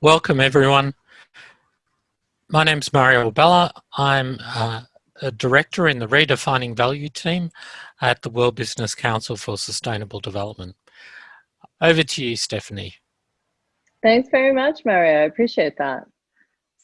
Welcome everyone. My name is Mario Abela. I'm uh, a director in the Redefining Value team at the World Business Council for Sustainable Development. Over to you, Stephanie. Thanks very much, Mario. I appreciate that.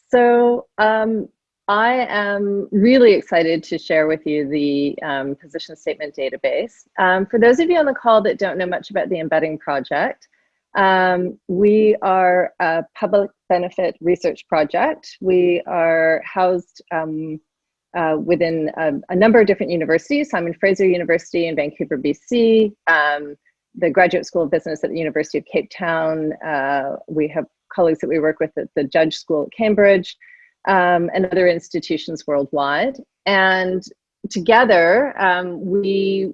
So um, I am really excited to share with you the um, position statement database. Um, for those of you on the call that don't know much about the embedding project, um, we are a public benefit research project. We are housed um, uh, within a, a, number of different universities, Simon Fraser University in Vancouver, BC, um, the Graduate School of Business at the University of Cape Town. Uh, we have colleagues that we work with at the Judge School at Cambridge um, and other institutions worldwide. And together, um, we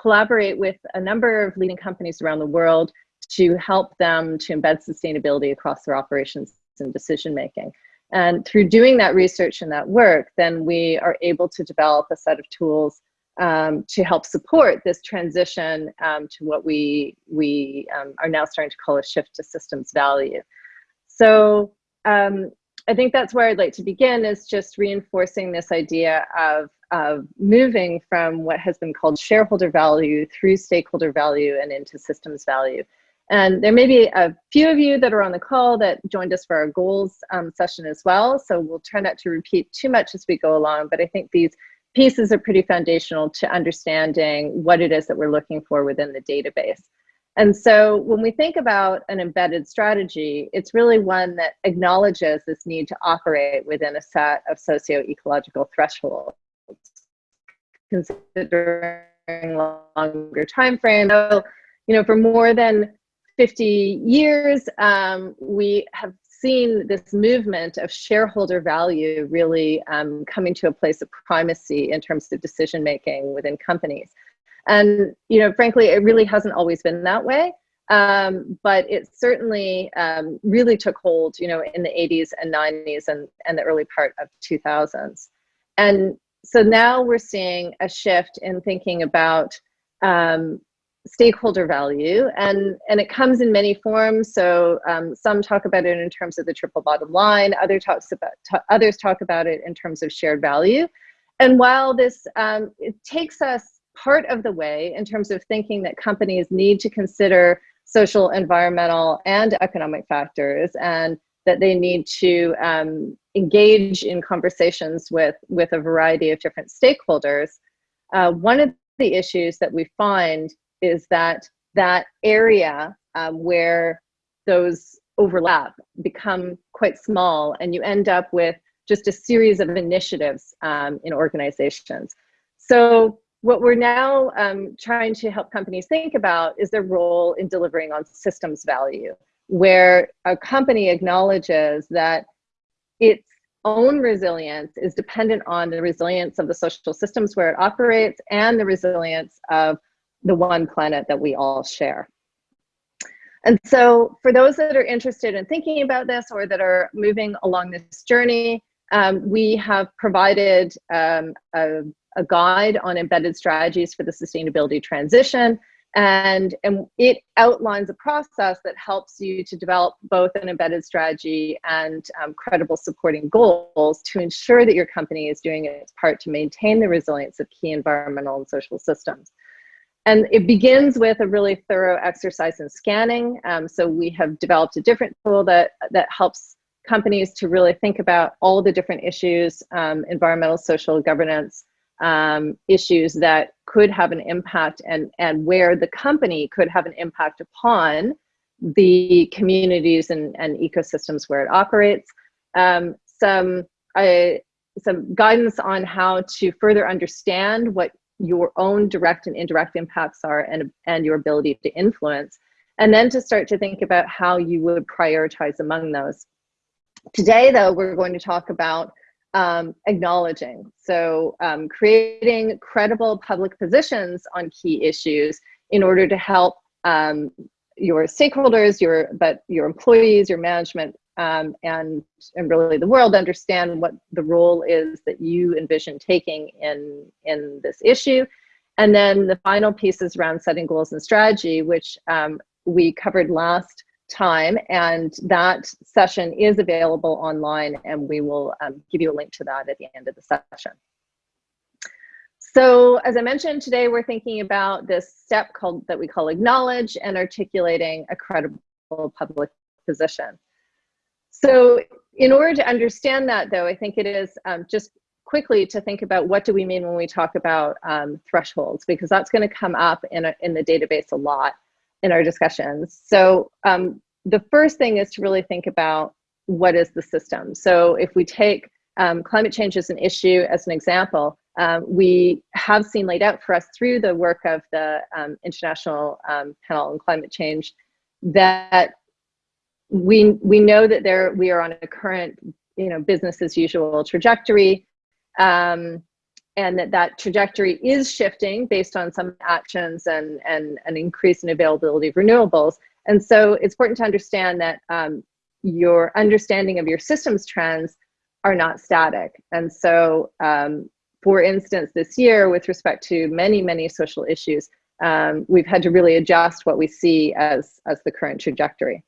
collaborate with a number of leading companies around the world to help them to embed sustainability across their operations and decision making. And through doing that research and that work, then we are able to develop a set of tools um, to help support this transition um, to what we, we um, are now starting to call a shift to systems value. So um, I think that's where I'd like to begin is just reinforcing this idea of, of moving from what has been called shareholder value through stakeholder value and into systems value. And there may be a few of you that are on the call that joined us for our goals um, session as well. So we'll try not to repeat too much as we go along, but I think these pieces are pretty foundational to understanding what it is that we're looking for within the database. And so when we think about an embedded strategy, it's really one that acknowledges this need to operate within a set of socio-ecological thresholds, considering longer time frame. So, you know, for more than 50 years, um, we have seen this movement of shareholder value really um, coming to a place of primacy in terms of decision making within companies. And, you know, frankly, it really hasn't always been that way. Um, but it certainly um, really took hold, you know, in the 80s and 90s and, and the early part of 2000s. And so now we're seeing a shift in thinking about um, stakeholder value and and it comes in many forms. So um, some talk about it in terms of the triple bottom line other talks about others talk about it in terms of shared value. And while this um, it takes us part of the way in terms of thinking that companies need to consider social environmental and economic factors and that they need to um, engage in conversations with with a variety of different stakeholders uh, one of the issues that we find is that that area um, where those overlap become quite small and you end up with just a series of initiatives um, in organizations. So what we're now um, trying to help companies think about is their role in delivering on systems value, where a company acknowledges that its own resilience is dependent on the resilience of the social systems where it operates and the resilience of the one planet that we all share. And so for those that are interested in thinking about this or that are moving along this journey, um, we have provided um, a, a, guide on embedded strategies for the sustainability transition. And, and it outlines a process that helps you to develop both an embedded strategy and um, credible supporting goals to ensure that your company is doing its part to maintain the resilience of key environmental and social systems. And it begins with a really thorough exercise in scanning. Um, so we have developed a different tool that, that helps companies to really think about all the different issues, um, environmental, social, governance um, issues that could have an impact and, and where the company could have an impact upon the communities and, and ecosystems where it operates. Um, some, some guidance on how to further understand what your own direct and indirect impacts are and, and your ability to influence. And then to start to think about how you would prioritize among those. Today, though, we're going to talk about um, acknowledging. So um, creating credible public positions on key issues in order to help um, your stakeholders, your but your employees, your management, um, and, and really the world understand what the role is that you envision taking in, in this issue. And then the final piece is around setting goals and strategy, which um, we covered last time and that session is available online and we will um, give you a link to that at the end of the session. So as I mentioned today, we're thinking about this step called that we call acknowledge and articulating a credible public position. So in order to understand that though, I think it is um, just quickly to think about what do we mean when we talk about um, thresholds, because that's gonna come up in, a, in the database a lot in our discussions. So um, the first thing is to really think about what is the system. So if we take um, climate change as an issue as an example, um, we have seen laid out for us through the work of the um, International um, Panel on Climate Change that we we know that there we are on a current you know business as usual trajectory um, and that that trajectory is shifting based on some actions and and an increase in availability of renewables. And so it's important to understand that um, your understanding of your systems trends are not static. And so um, for instance, this year, with respect to many, many social issues, um, we've had to really adjust what we see as, as the current trajectory.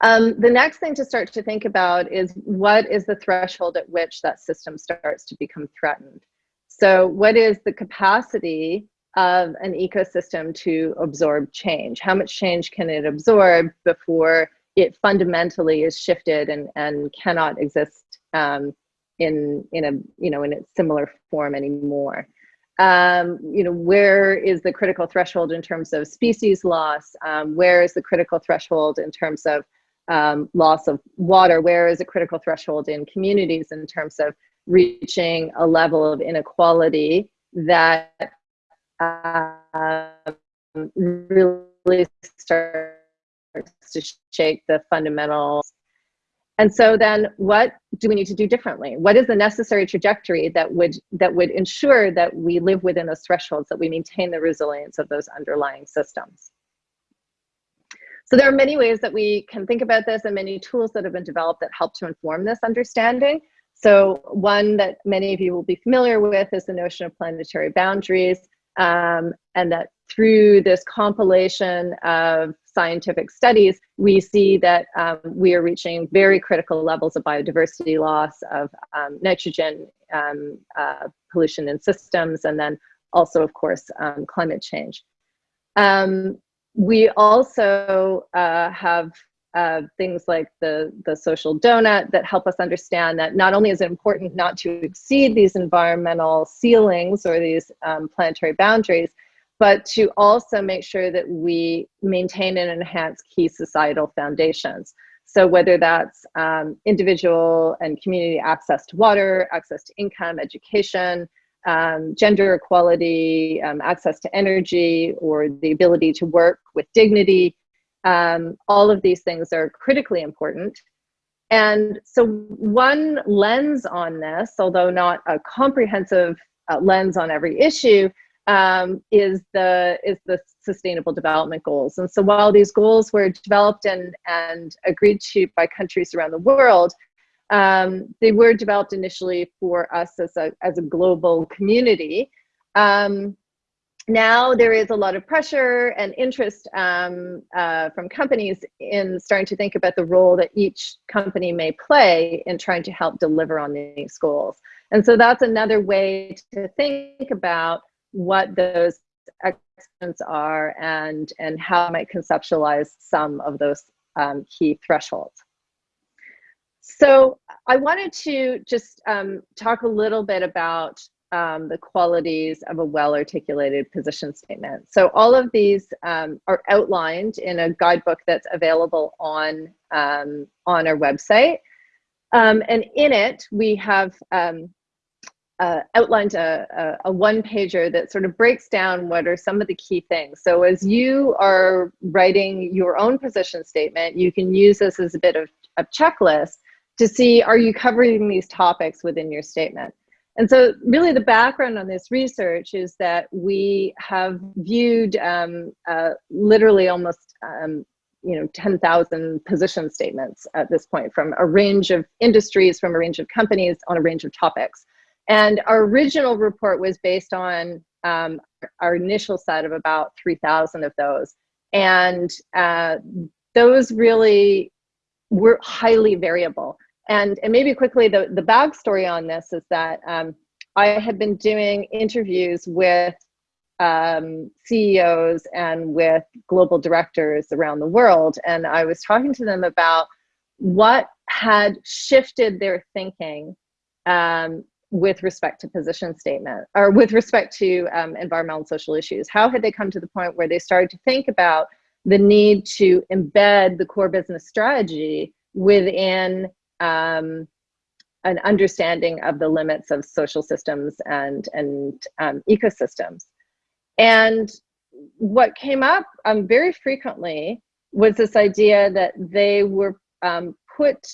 Um, the next thing to start to think about is what is the threshold at which that system starts to become threatened? So what is the capacity of an ecosystem to absorb change? How much change can it absorb before it fundamentally is shifted and, and cannot exist um, in in a you know in a similar form anymore. Um, you know where is the critical threshold in terms of species loss? Um, where is the critical threshold in terms of um, loss of water? Where is a critical threshold in communities in terms of reaching a level of inequality that uh, really starts to shake the fundamentals and so then what do we need to do differently? What is the necessary trajectory that would that would ensure that we live within those thresholds, that we maintain the resilience of those underlying systems? So there are many ways that we can think about this and many tools that have been developed that help to inform this understanding. So one that many of you will be familiar with is the notion of planetary boundaries um, and that through this compilation of scientific studies, we see that um, we are reaching very critical levels of biodiversity loss, of um, nitrogen um, uh, pollution in systems, and then also, of course, um, climate change. Um, we also uh, have uh, things like the, the social donut that help us understand that not only is it important not to exceed these environmental ceilings or these um, planetary boundaries, but to also make sure that we maintain and enhance key societal foundations. So whether that's um, individual and community access to water, access to income, education, um, gender equality, um, access to energy, or the ability to work with dignity, um, all of these things are critically important. And so one lens on this, although not a comprehensive uh, lens on every issue, um, is the is the sustainable development goals. And so while these goals were developed and, and agreed to by countries around the world, um, they were developed initially for us as a, as a global community. Um, now there is a lot of pressure and interest um, uh, from companies in starting to think about the role that each company may play in trying to help deliver on these goals. And so that's another way to think about what those excellence are and, and how I might conceptualize some of those um, key thresholds. So I wanted to just um, talk a little bit about um, the qualities of a well-articulated position statement. So all of these um, are outlined in a guidebook that's available on, um, on our website. Um, and in it, we have um, uh, outlined a, a, a, one pager that sort of breaks down what are some of the key things. So as you are writing your own position statement, you can use this as a bit of a checklist to see, are you covering these topics within your statement? And so really the background on this research is that we have viewed um, uh, literally almost um, you know 10,000 position statements at this point from a range of industries, from a range of companies on a range of topics. And our original report was based on um, our initial set of about 3,000 of those. And uh, those really were highly variable. And, and maybe quickly, the, the backstory on this is that um, I had been doing interviews with um, CEOs and with global directors around the world. And I was talking to them about what had shifted their thinking um, with respect to position statement or with respect to um, environmental and social issues. How had they come to the point where they started to think about the need to embed the core business strategy within um, an understanding of the limits of social systems and, and um, ecosystems. And what came up um, very frequently was this idea that they were um, put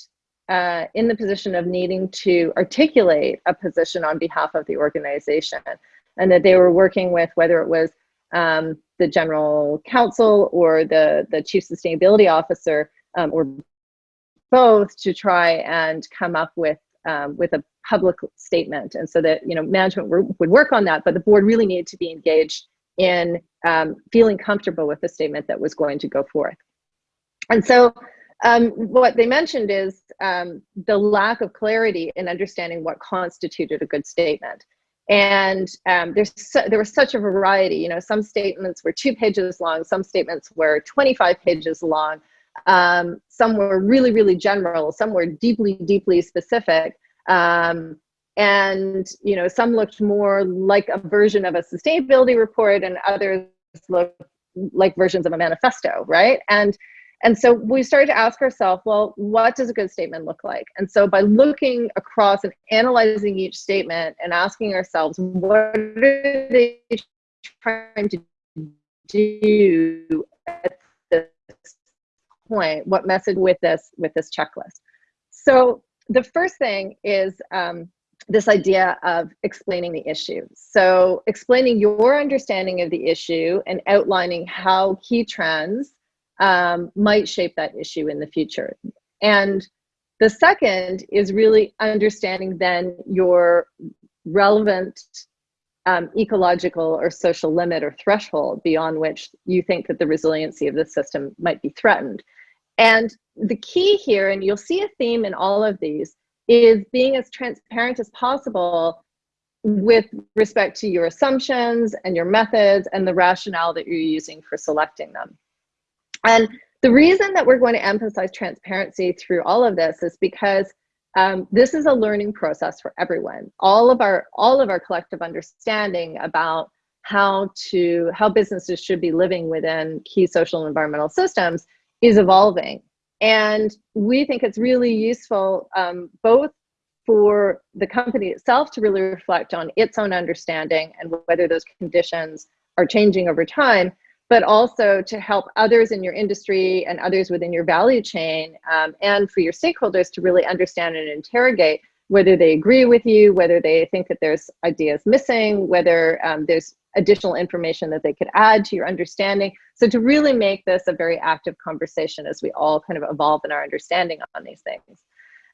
uh, in the position of needing to articulate a position on behalf of the organization and that they were working with whether it was um, the general counsel or the, the chief sustainability officer um, or both to try and come up with um, with a public statement. And so that you know management would work on that but the board really needed to be engaged in um, feeling comfortable with the statement that was going to go forth. And so um, what they mentioned is um, the lack of clarity in understanding what constituted a good statement and um, there's there was such a variety you know some statements were two pages long some statements were 25 pages long um, some were really, really general. Some were deeply, deeply specific. Um, and you know, some looked more like a version of a sustainability report, and others looked like versions of a manifesto, right? And and so we started to ask ourselves, well, what does a good statement look like? And so by looking across and analyzing each statement and asking ourselves, what are they trying to do at this point, what message with this with this checklist? So the first thing is um, this idea of explaining the issue. So explaining your understanding of the issue and outlining how key trends um, might shape that issue in the future. And the second is really understanding then your relevant um, ecological or social limit or threshold beyond which you think that the resiliency of the system might be threatened. And the key here, and you'll see a theme in all of these, is being as transparent as possible with respect to your assumptions and your methods and the rationale that you're using for selecting them. And the reason that we're going to emphasize transparency through all of this is because um, this is a learning process for everyone. All of our all of our collective understanding about how to how businesses should be living within key social and environmental systems is evolving. And we think it's really useful um, both for the company itself to really reflect on its own understanding and whether those conditions are changing over time, but also to help others in your industry and others within your value chain um, and for your stakeholders to really understand and interrogate whether they agree with you, whether they think that there's ideas missing, whether um, there's additional information that they could add to your understanding. So to really make this a very active conversation as we all kind of evolve in our understanding on these things.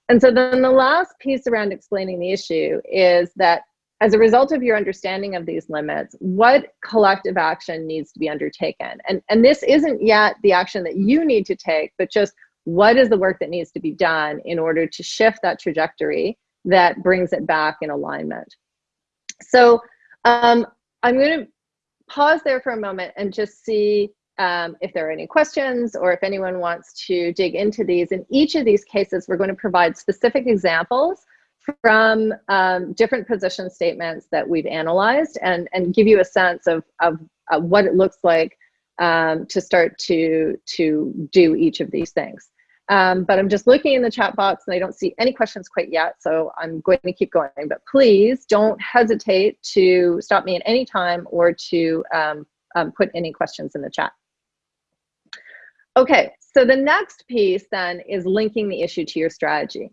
And so then the last piece around explaining the issue is that as a result of your understanding of these limits, what collective action needs to be undertaken? And, and this isn't yet the action that you need to take, but just what is the work that needs to be done in order to shift that trajectory that brings it back in alignment. So um, I'm going to pause there for a moment and just see um, if there are any questions or if anyone wants to dig into these. In each of these cases, we're going to provide specific examples from um, different position statements that we've analyzed and, and give you a sense of, of, what it looks like um, to start to, to do each of these things. Um, but I'm just looking in the chat box and I don't see any questions quite yet, so I'm going to keep going. But please don't hesitate to stop me at any time or to um, um, put any questions in the chat. Okay, so the next piece then is linking the issue to your strategy.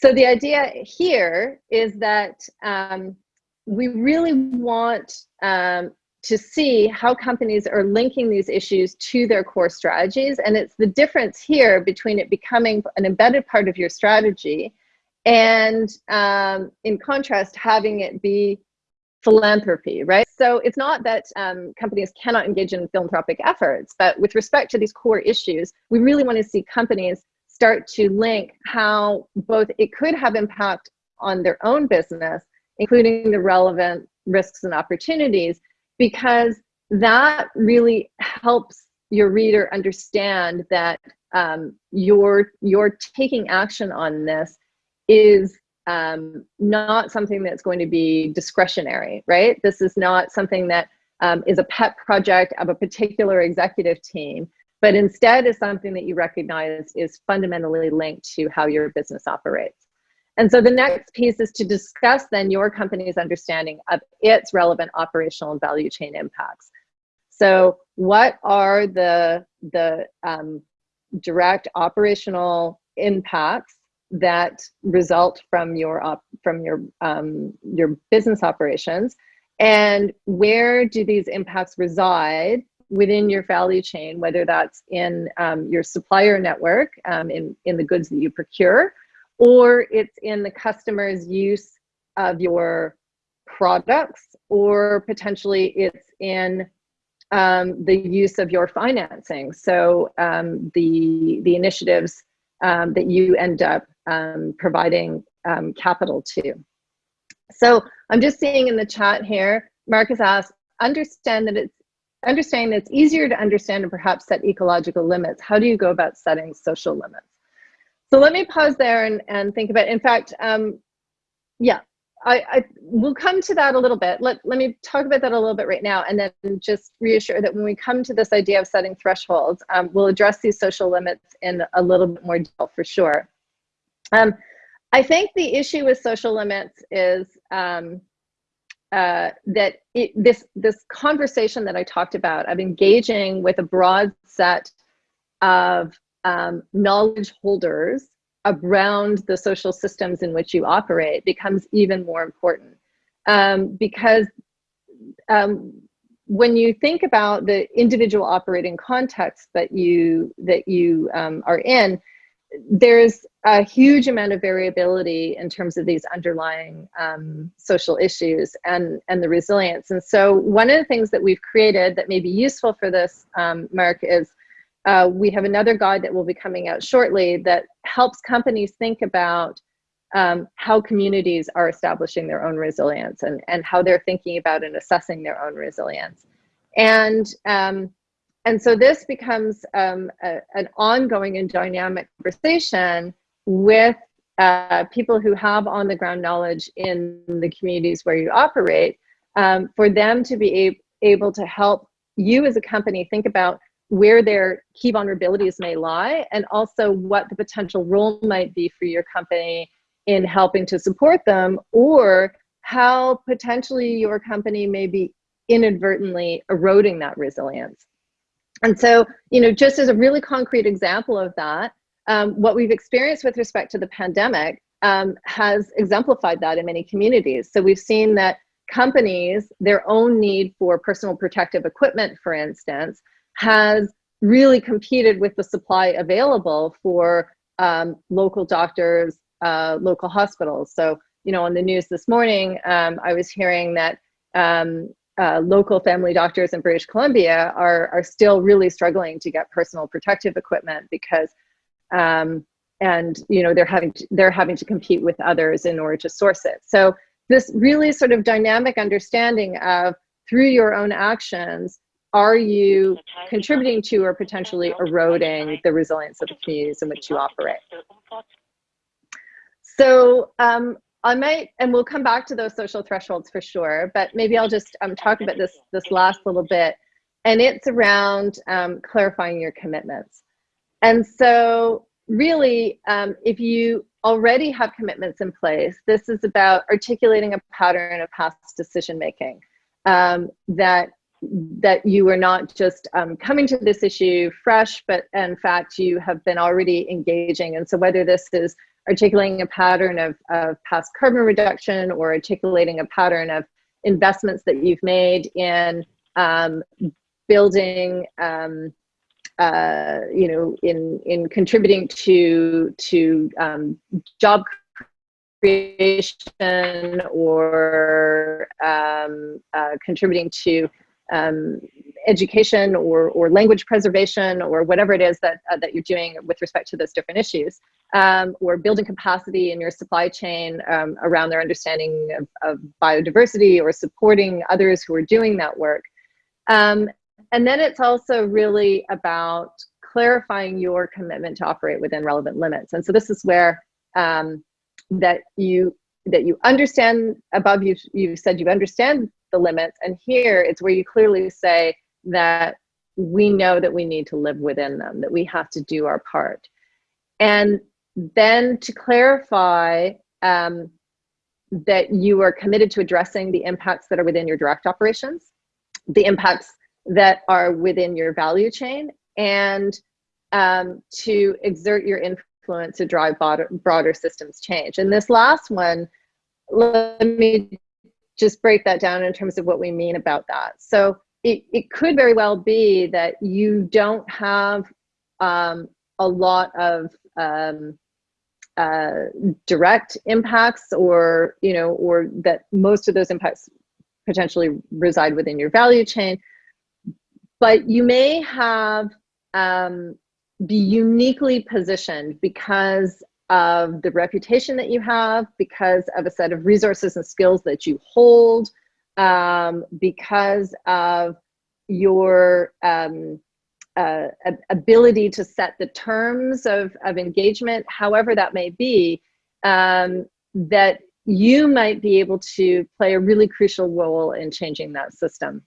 So the idea here is that um, we really want um, to see how companies are linking these issues to their core strategies. And it's the difference here between it becoming an embedded part of your strategy and um, in contrast, having it be philanthropy, right? So it's not that um, companies cannot engage in philanthropic efforts, but with respect to these core issues, we really want to see companies start to link how both it could have impact on their own business, including the relevant risks and opportunities, because that really helps your reader understand that um, you're, you're taking action on this is um, not something that's going to be discretionary, right? This is not something that um, is a pet project of a particular executive team, but instead is something that you recognize is fundamentally linked to how your business operates. And so the next piece is to discuss then your company's understanding of its relevant operational and value chain impacts. So what are the, the um, direct operational impacts that result from your op from your um, your business operations, and where do these impacts reside within your value chain? Whether that's in um, your supplier network, um, in in the goods that you procure, or it's in the customer's use of your products, or potentially it's in um, the use of your financing. So um, the the initiatives um, that you end up um, providing capital to. So I'm just seeing in the chat here, Marcus asked, understand that it's understanding it's easier to understand and perhaps set ecological limits. How do you go about setting social limits? So let me pause there and, and think about, in fact, um, yeah, I, I will come to that a little bit. Let, let me talk about that a little bit right now and then just reassure that when we come to this idea of setting thresholds, um, we'll address these social limits in a little bit more detail for sure. Um, I think the issue with social limits is um, uh, that it, this, this conversation that I talked about of engaging with a broad set of um, knowledge holders around the social systems in which you operate becomes even more important. Um, because um, when you think about the individual operating context that you that you um, are in, there's a huge amount of variability in terms of these underlying um, social issues and, and the resilience. And so one of the things that we've created that may be useful for this, um, Mark, is uh, we have another guide that will be coming out shortly that helps companies think about um, how communities are establishing their own resilience and, and how they're thinking about and assessing their own resilience. And um, and so this becomes um, a, an ongoing and dynamic conversation with uh, people who have on the ground knowledge in the communities where you operate um, for them to be able to help you as a company think about where their key vulnerabilities may lie and also what the potential role might be for your company in helping to support them or how potentially your company may be inadvertently eroding that resilience. And so, you know, just as a really concrete example of that, um, what we've experienced with respect to the pandemic um, has exemplified that in many communities. So we've seen that companies, their own need for personal protective equipment, for instance, has really competed with the supply available for um, local doctors, uh, local hospitals. So, you know, on the news this morning, um, I was hearing that um, uh, local family doctors in British Columbia are, are still really struggling to get personal protective equipment because, um, and you know, they're having to, they're having to compete with others in order to source it. So this really sort of dynamic understanding of through your own actions, are you contributing to or potentially eroding the resilience of the communities in which you operate? So um, I might, and we'll come back to those social thresholds for sure, but maybe I'll just um, talk about this, this last little bit. And it's around um, clarifying your commitments. And so really, um, if you already have commitments in place, this is about articulating a pattern of past decision making um, that that you are not just um, coming to this issue fresh, but in fact, you have been already engaging. And so whether this is articulating a pattern of, of past carbon reduction or articulating a pattern of investments that you've made in um, building, um, uh, you know, in, in contributing to, to um, job creation or um, uh, contributing to um, education or, or language preservation or whatever it is that, uh, that you're doing with respect to those different issues, um, or building capacity in your supply chain um, around their understanding of, of, biodiversity or supporting others who are doing that work. Um, and then it's also really about clarifying your commitment to operate within relevant limits. And so this is where um, that you that you understand above you you said you understand the limits and here it's where you clearly say that we know that we need to live within them that we have to do our part and then to clarify um, that you are committed to addressing the impacts that are within your direct operations the impacts that are within your value chain and um, to exert your influence to drive broader, broader systems change. And this last one, let me just break that down in terms of what we mean about that. So it, it could very well be that you don't have um, a lot of um, uh, direct impacts or, you know, or that most of those impacts potentially reside within your value chain. But you may have um, be uniquely positioned because of the reputation that you have, because of a set of resources and skills that you hold, um, because of your um, uh, ability to set the terms of, of engagement, however that may be, um, that you might be able to play a really crucial role in changing that system.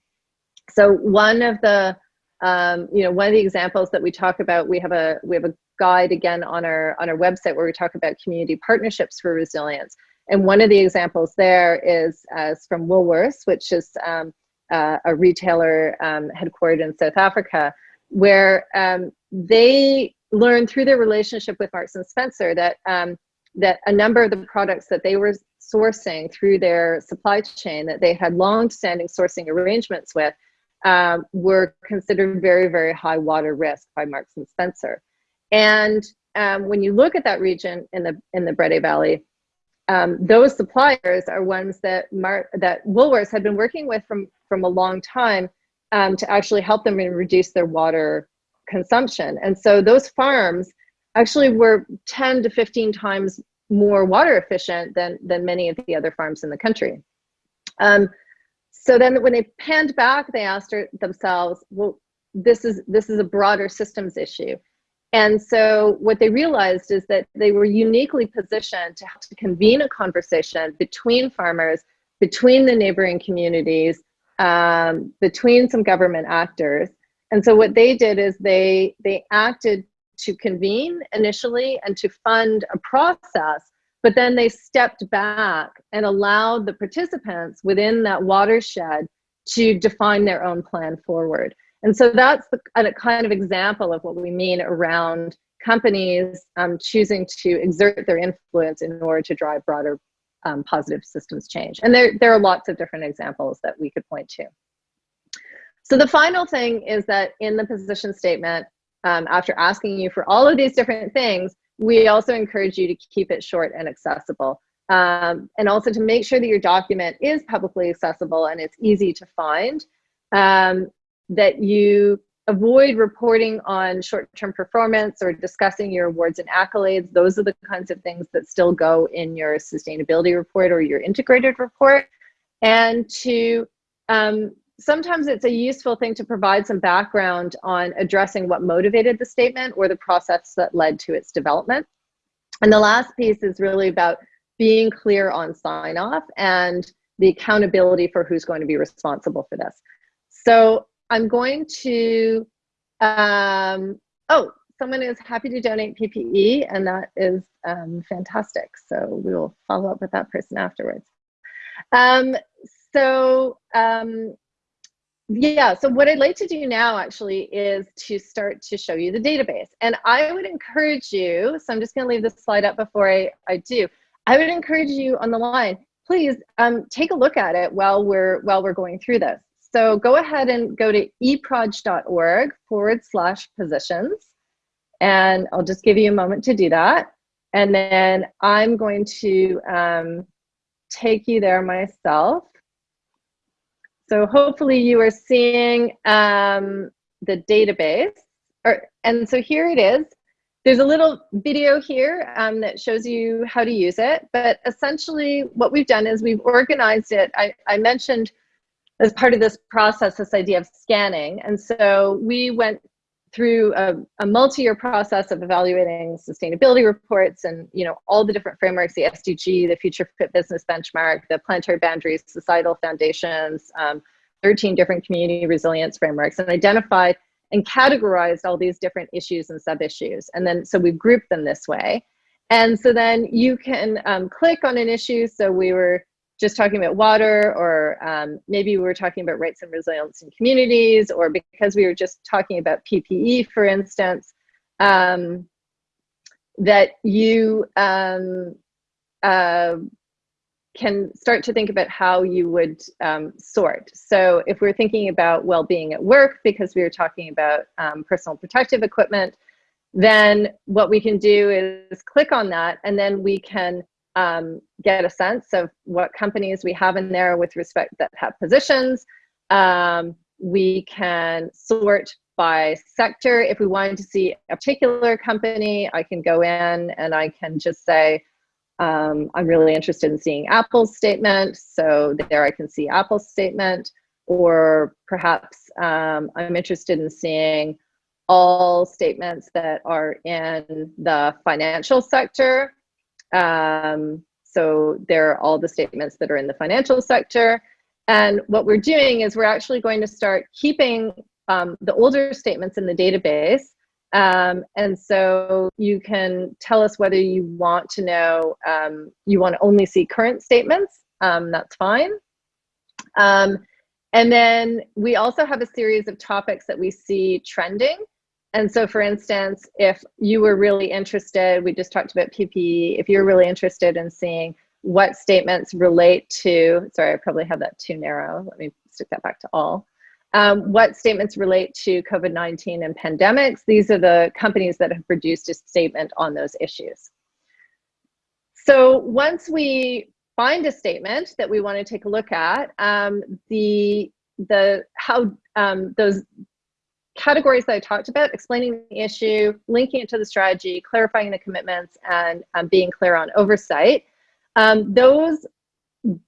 So one of the um, you know, one of the examples that we talk about, we have a we have a guide again on our on our website where we talk about community partnerships for resilience. And one of the examples there is as from Woolworths, which is um, uh, a retailer um, headquartered in South Africa, where um, they learned through their relationship with Marks and Spencer that um, that a number of the products that they were sourcing through their supply chain that they had long-standing sourcing arrangements with um, were considered very, very high water risk by Marks and Spencer. And um, when you look at that region in the in the Breede Valley, um, those suppliers are ones that Mar that Woolworths had been working with from from a long time um, to actually help them reduce their water consumption. And so those farms actually were 10 to 15 times more water efficient than than many of the other farms in the country. Um, so then when they panned back, they asked themselves, well, this is, this is a broader systems issue. And so what they realized is that they were uniquely positioned to, to convene a conversation between farmers, between the neighboring communities, um, between some government actors. And so what they did is they, they acted to convene initially and to fund a process but then they stepped back and allowed the participants within that watershed to define their own plan forward. And so that's a kind of example of what we mean around companies um, choosing to exert their influence in order to drive broader um, positive systems change. And there, there are lots of different examples that we could point to. So the final thing is that in the position statement, um, after asking you for all of these different things, we also encourage you to keep it short and accessible. Um, and also to make sure that your document is publicly accessible and it's easy to find. Um, that you avoid reporting on short-term performance or discussing your awards and accolades. Those are the kinds of things that still go in your sustainability report or your integrated report. And to um, sometimes it's a useful thing to provide some background on addressing what motivated the statement or the process that led to its development. And the last piece is really about being clear on sign off and the accountability for who's going to be responsible for this. So I'm going to, um, oh, someone is happy to donate PPE and that is um, fantastic. So we will follow up with that person afterwards. Um, so um, yeah, so what I'd like to do now actually is to start to show you the database. And I would encourage you, so I'm just gonna leave this slide up before I, I do. I would encourage you on the line, please um, take a look at it while we're, while we're going through this. So go ahead and go to eproj.org forward slash positions. And I'll just give you a moment to do that. and then I'm going to um, take you there myself. So hopefully you are seeing um, the database. Or, and so here it is. There's a little video here um, that shows you how to use it. But essentially what we've done is we've organized it. I, I mentioned as part of this process, this idea of scanning. And so we went through a, a multi-year process of evaluating sustainability reports and you know all the different frameworks, the SDG, the Future Fit Business Benchmark, the Planetary Boundaries, Societal Foundations, um, 13 different community resilience frameworks, and identified and categorized all these different issues and sub-issues. And then, so we've grouped them this way. And so then you can um, click on an issue. So we were just talking about water, or um, maybe we were talking about rights and resilience in communities, or because we were just talking about PPE, for instance, um, that you um, uh, can start to think about how you would um, sort. So if we're thinking about well-being at work, because we were talking about um, personal protective equipment, then what we can do is click on that and then we can um, get a sense of what companies we have in there with respect that have positions. Um, we can sort by sector. If we wanted to see a particular company, I can go in and I can just say, um, I'm really interested in seeing Apple's statement. So there I can see Apple's statement, or perhaps um, I'm interested in seeing all statements that are in the financial sector. Um, so there are all the statements that are in the financial sector. And what we're doing is we're actually going to start keeping um, the older statements in the database. Um, and so you can tell us whether you want to know, um, you want to only see current statements, um, that's fine. Um, and then we also have a series of topics that we see trending. And so for instance, if you were really interested, we just talked about PPE, if you're really interested in seeing what statements relate to, sorry, I probably have that too narrow. Let me stick that back to all. Um, what statements relate to COVID-19 and pandemics? These are the companies that have produced a statement on those issues. So once we find a statement that we want to take a look at, um, the the how um, those categories that I talked about, explaining the issue, linking it to the strategy, clarifying the commitments, and um, being clear on oversight. Um, those,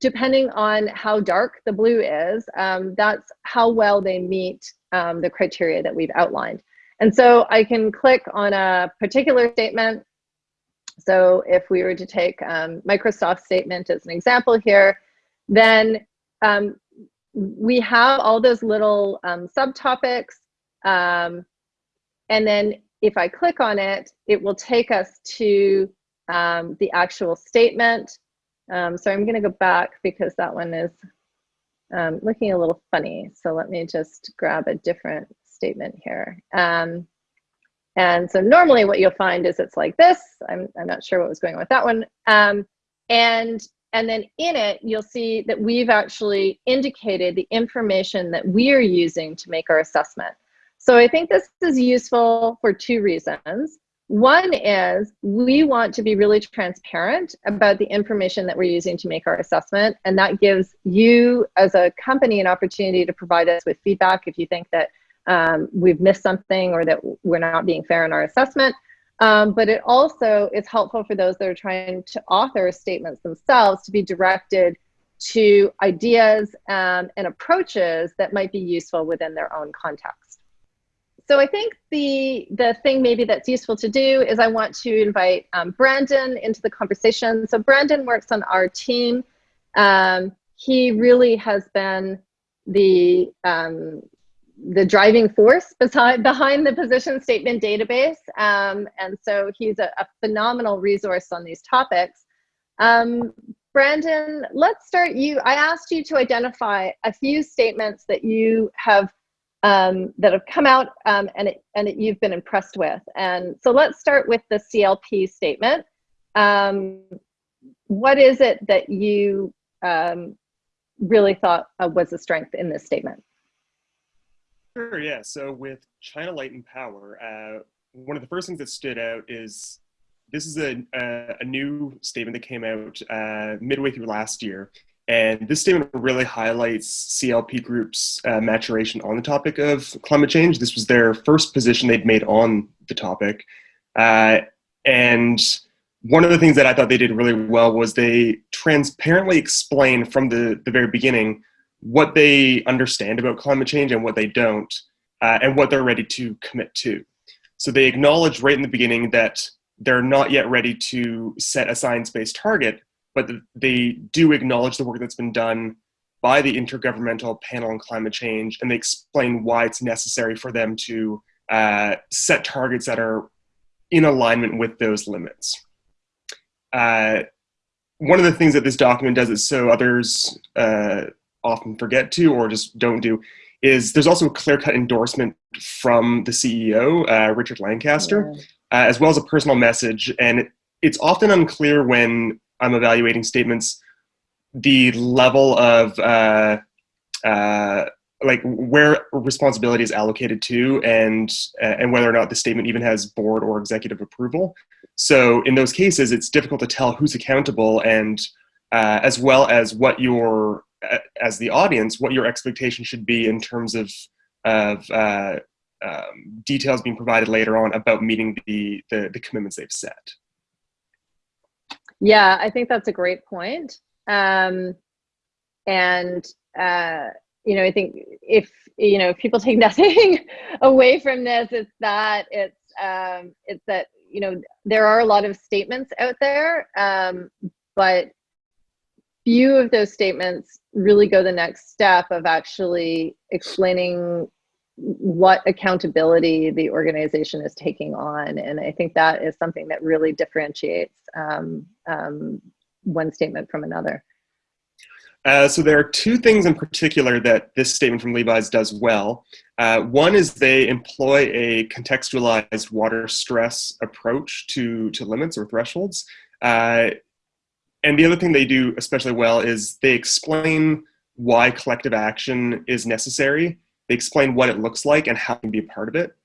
depending on how dark the blue is, um, that's how well they meet um, the criteria that we've outlined. And so I can click on a particular statement. So if we were to take um, Microsoft statement as an example here, then um, we have all those little subtopics um, and then if I click on it, it will take us to um, the actual statement. Um, so I'm going to go back because that one is um, looking a little funny. So let me just grab a different statement here. Um, and so normally what you'll find is it's like this. I'm, I'm not sure what was going on with that one. Um, and, and then in it, you'll see that we've actually indicated the information that we are using to make our assessment. So I think this is useful for two reasons. One is we want to be really transparent about the information that we're using to make our assessment. And that gives you as a company an opportunity to provide us with feedback if you think that um, we've missed something or that we're not being fair in our assessment. Um, but it also is helpful for those that are trying to author statements themselves to be directed to ideas um, and approaches that might be useful within their own context so I think the the thing maybe that's useful to do is I want to invite um, Brandon into the conversation. So Brandon works on our team. Um, he really has been the um, the driving force beside, behind the position statement database. Um, and so he's a, a, phenomenal resource on these topics. Um, Brandon, let's start you. I asked you to identify a few statements that you have um, that have come out um, and, it, and it, you've been impressed with. And so let's start with the CLP statement. Um, what is it that you um, really thought uh, was a strength in this statement? Sure, yeah. So with China Light and Power, uh, one of the first things that stood out is this is a, a, a, new statement that came out uh, midway through last year. And this statement really highlights CLP Group's uh, maturation on the topic of climate change. This was their first position they'd made on the topic. Uh, and one of the things that I thought they did really well was they transparently explained from the, the very beginning what they understand about climate change and what they don't, uh, and what they're ready to commit to. So they acknowledge right in the beginning that they're not yet ready to set a science-based target, but they do acknowledge the work that's been done by the Intergovernmental Panel on Climate Change, and they explain why it's necessary for them to uh, set targets that are in alignment with those limits. Uh, one of the things that this document does is so others uh, often forget to or just don't do is there's also a clear-cut endorsement from the CEO, uh, Richard Lancaster, yeah. uh, as well as a personal message. And it, it's often unclear when I'm evaluating statements the level of uh, uh like where responsibility is allocated to and uh, and whether or not the statement even has board or executive approval. So in those cases, it's difficult to tell who's accountable and uh, as well as what your as the audience what your expectation should be in terms of of uh, um, details being provided later on about meeting the, the, the commitments they've set. Yeah, I think that's a great point. Um, and uh, you know, I think if you know if people take nothing away from this, it's that it's um, it's that you know there are a lot of statements out there, um, but few of those statements really go the next step of actually explaining what accountability the organization is taking on. And I think that is something that really differentiates um, um, one statement from another. Uh, so there are two things in particular that this statement from Levi's does well. Uh, one is they employ a contextualized water stress approach to, to limits or thresholds. Uh, and the other thing they do especially well is they explain why collective action is necessary. They explain what it looks like and how to can be a part of it.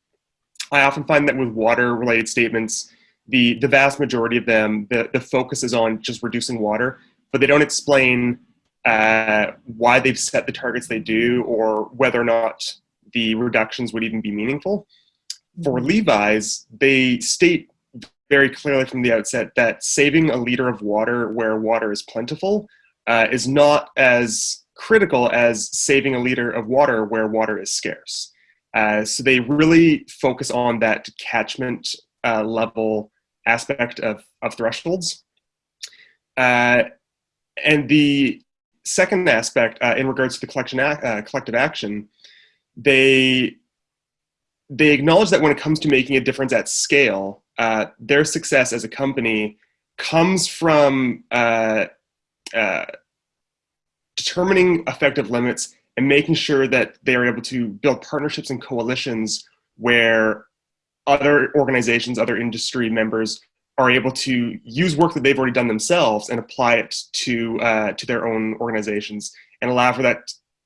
I often find that with water related statements, the, the vast majority of them, the, the focus is on just reducing water, but they don't explain uh, why they've set the targets they do or whether or not the reductions would even be meaningful. For mm-hmm. Levi's, they state very clearly from the outset that saving a liter of water where water is plentiful uh, is not as critical as saving a liter of water where water is scarce. Uh, so they really focus on that catchment uh, level aspect of, of thresholds. Uh, and the second aspect uh, in regards to the collection ac uh, collective action, they they acknowledge that when it comes to making a difference at scale, uh, their success as a company comes from determining effective limits and making sure that they are able to build partnerships and coalitions where other organizations, other industry members are able to use work that they've already done themselves and apply it to, uh, to their own organizations and allow for that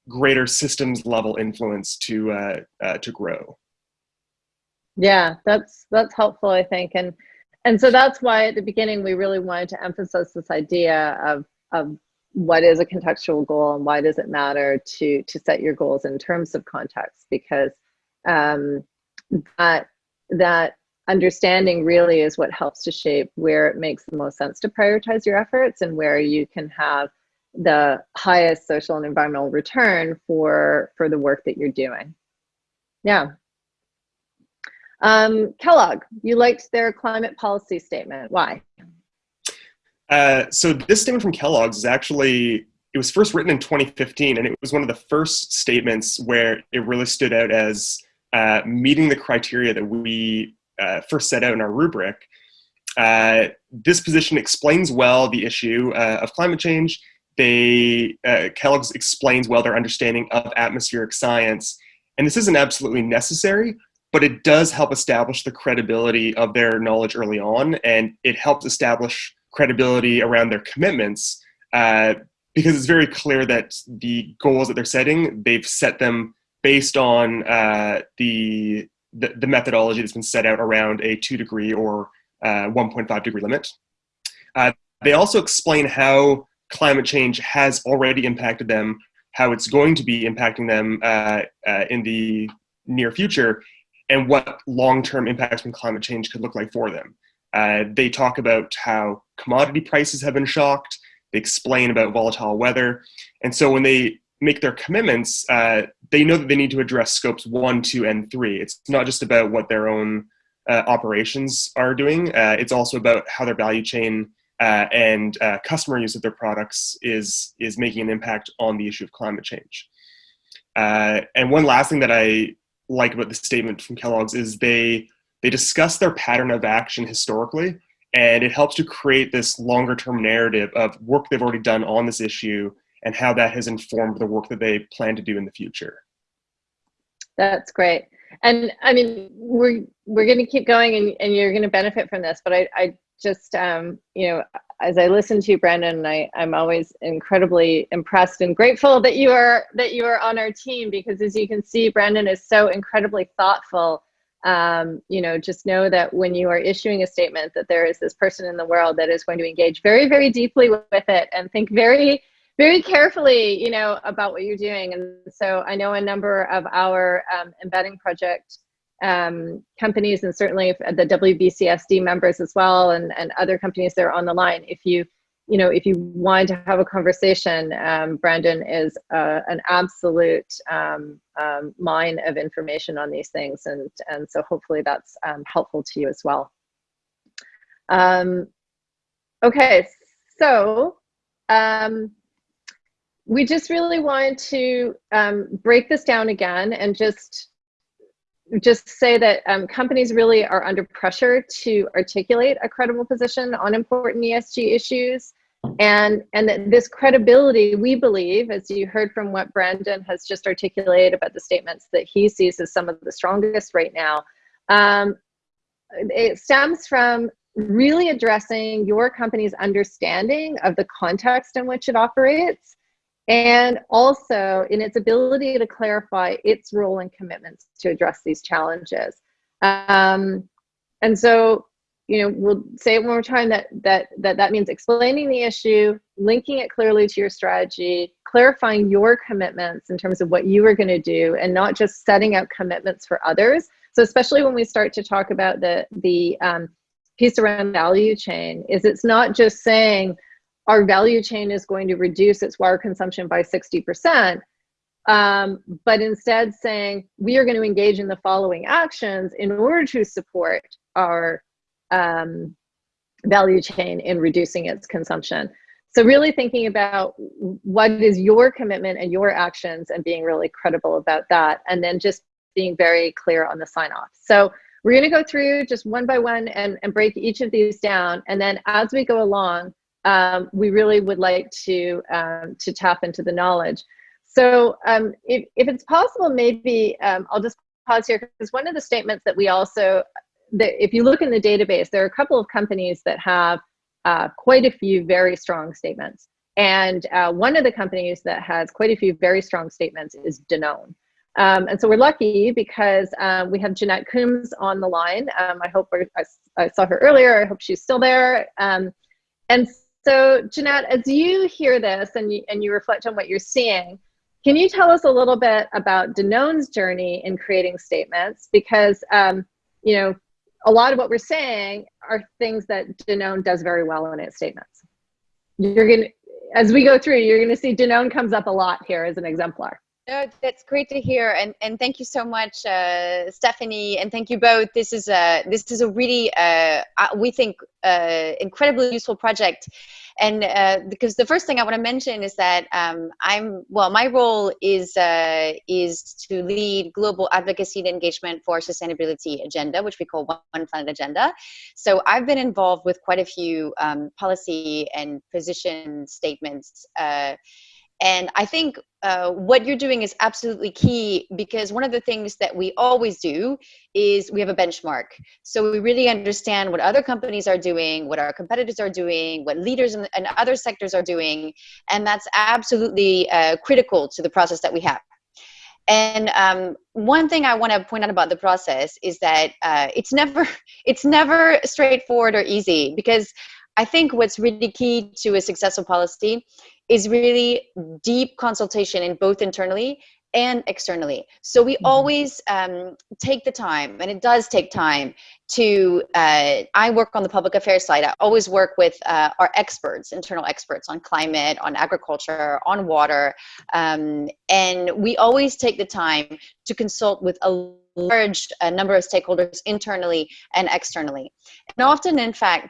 greater systems level influence to, uh, uh, to grow. Yeah, that's that's helpful, I think, and and so that's why at the beginning we really wanted to emphasize this idea of of what is a contextual goal and why does it matter to to set your goals in terms of context because um, that that understanding really is what helps to shape where it makes the most sense to prioritize your efforts and where you can have the highest social and environmental return for for the work that you're doing. Yeah. Um, Kellogg, you liked their climate policy statement. Why? Uh, so this statement from Kellogg's is actually, it was first written in 2015, and it was one of the first statements where it really stood out as uh, meeting the criteria that we uh, first set out in our rubric. Uh, this position explains well the issue uh, of climate change. They, Kellogg's explains well their understanding of atmospheric science, and this isn't absolutely necessary, but it does help establish the credibility of their knowledge early on, and it helps establish credibility around their commitments uh, because it's very clear that the goals that they're setting, they've set them based on uh, the, the, the methodology that's been set out around a two degree or uh, 1.5 degree limit. Uh, they also explain how climate change has already impacted them, how it's going to be impacting them uh, in the near future, and what long-term impacts from climate change could look like for them. Uh, they talk about how commodity prices have been shocked. They explain about volatile weather. And so when they make their commitments, uh, they know that they need to address scopes one, two, and three. It's not just about what their own uh, operations are doing. Uh, it's also about how their value chain uh, and uh, customer use of their products is, is making an impact on the issue of climate change. And one last thing that I like about the statement from Kellogg's is they, they discuss their pattern of action historically, and it helps to create this longer term narrative of work they've already done on this issue and how that has informed the work that they plan to do in the future. That's great. And I mean, we're we're going to keep going, and, and you're going to benefit from this. But I, I just, um, you know, as I listen to you, Brandon, I, I'm always incredibly impressed and grateful that you are that you are on our team because, as you can see, Brandon is so incredibly thoughtful. Um, you know, just know that when you are issuing a statement, that there is this person in the world that is going to engage very, very deeply with it and think very very carefully, you know, about what you're doing. And so I know a number of our um, embedding project um, companies and certainly the WBCSD members as well and, and other companies that are on the line. If you, you know, if you want to have a conversation, um, Brandon is uh, an absolute um, um, mine of information on these things. And, and so hopefully that's um, helpful to you as well. okay, so um, we just really want to um, break this down again and just just say that um, companies really are under pressure to articulate a credible position on important ESG issues. And, and this credibility, we believe, as you heard from what Brandon has just articulated about the statements that he sees as some of the strongest right now, um, it stems from really addressing your company's understanding of the context in which it operates and also in its ability to clarify its role and commitments to address these challenges. Um, and so, you know, we'll say it one more time that, that, that that means explaining the issue, linking it clearly to your strategy, clarifying your commitments in terms of what you are going to do, and not just setting out commitments for others. So especially when we start to talk about the, the um, piece around value chain, is it's not just saying, our value chain is going to reduce its water consumption by 60%, um, but instead saying we are going to engage in the following actions in order to support our um, value chain in reducing its consumption. So really thinking about what is your commitment and your actions and being really credible about that, and then just being very clear on the sign off. So we're going to go through just one by one and, and break each of these down. And then as we go along, um, we really would like to um, to tap into the knowledge. So um, if, if it's possible, maybe um, I'll just pause here because one of the statements that we also, that if you look in the database, there are a couple of companies that have uh, quite a few very strong statements. And uh, one of the companies that has quite a few very strong statements is Danone. Um, and so we're lucky because um, we have Jeanette Coombs on the line. Um, I hope I, I, saw her earlier. I hope she's still there. Um, and so Jeanette, as you hear this and you, and you reflect on what you're seeing, can you tell us a little bit about Danone's journey in creating statements? Because, um, you know, a lot of what we're saying are things that Danone does very well in its statements. You're going to, as we go through, you're going to see Danone comes up a lot here as an exemplar. No, that's great to hear, and and thank you so much, uh, Stephanie, and thank you both. This is a this is a really uh, we think uh, incredibly useful project, and uh, because the first thing I want to mention is that um, I'm well, my role is uh, is to lead global advocacy and engagement for sustainability agenda, which we call One Planet Agenda. So I've been involved with quite a few um, policy and position statements. And I think uh, what you're doing is absolutely key because one of the things that we always do is we have a benchmark. So we really understand what other companies are doing, what our competitors are doing, what leaders in, in other sectors are doing. And that's absolutely uh, critical to the process that we have. And um, one thing I want to point out about the process is that uh, it's never it's never straightforward or easy because I think what's really key to a successful policy is really deep consultation in both internally and externally. So we mm-hmm. always um, take the time, and it does take time to, uh, I work on the public affairs side. I always work with uh, our experts, internal experts on climate, on agriculture, on water. Um, and we always take the time to consult with a large uh, number of stakeholders internally and externally. And often, in fact,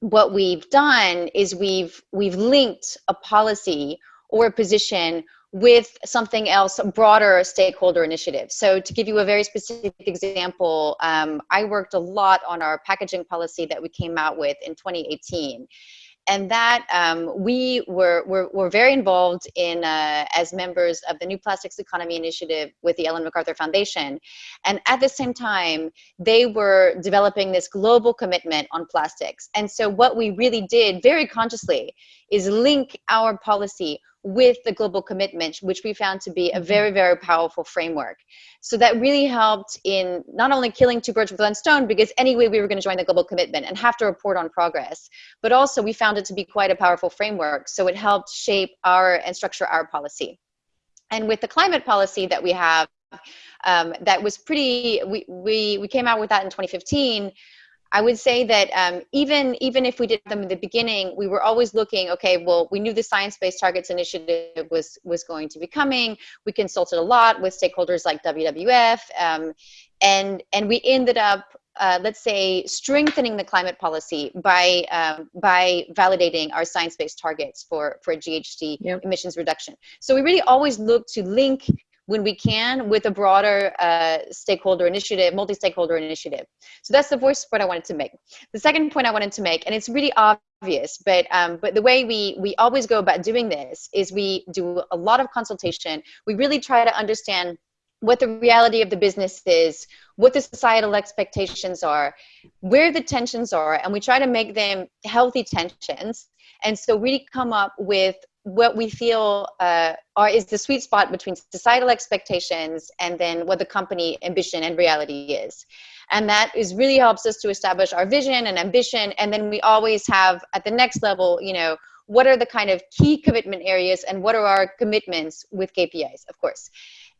what we've done is we've we've linked a policy or a position with something else, a broader stakeholder initiative. So to give you a very specific example, um, I worked a lot on our packaging policy that we came out with in 2018 and that um, we were, were, were, very involved in uh, as members of the New Plastics Economy Initiative with the Ellen MacArthur Foundation. And at the same time, they were developing this global commitment on plastics. And so what we really did very consciously is link our policy with the global commitment, which we found to be a mm-hmm. very, very powerful framework. So that really helped in not only killing two birds with one stone, because anyway, we were going to join the global commitment and have to report on progress, but also we found it to be quite a powerful framework. So it helped shape our and structure our policy. And with the climate policy that we have, um, that was pretty, we, we, we came out with that in 2015, I would say that um, even even if we did them in the beginning, we were always looking. Okay, well, we knew the Science-Based Targets Initiative was was going to be coming. We consulted a lot with stakeholders like WWF, um, and and we ended up. Uh, let's say strengthening the climate policy by um, by validating our science-based targets for for GHG yep. emissions reduction. So we really always look to link when we can with a broader uh, stakeholder initiative, multi-stakeholder initiative. So that's the first point I wanted to make. The second point I wanted to make, and it's really obvious, but um, but the way we we always go about doing this is we do a lot of consultation. We really try to understand what the reality of the business is, what the societal expectations are, where the tensions are, and we try to make them healthy tensions. And so really come up with what we feel uh, are is the sweet spot between societal expectations and then what the company ambition and reality is. And that is really helps us to establish our vision and ambition. And then we always have at the next level you know what are the kind of key commitment areas and what are our commitments with kpis of course.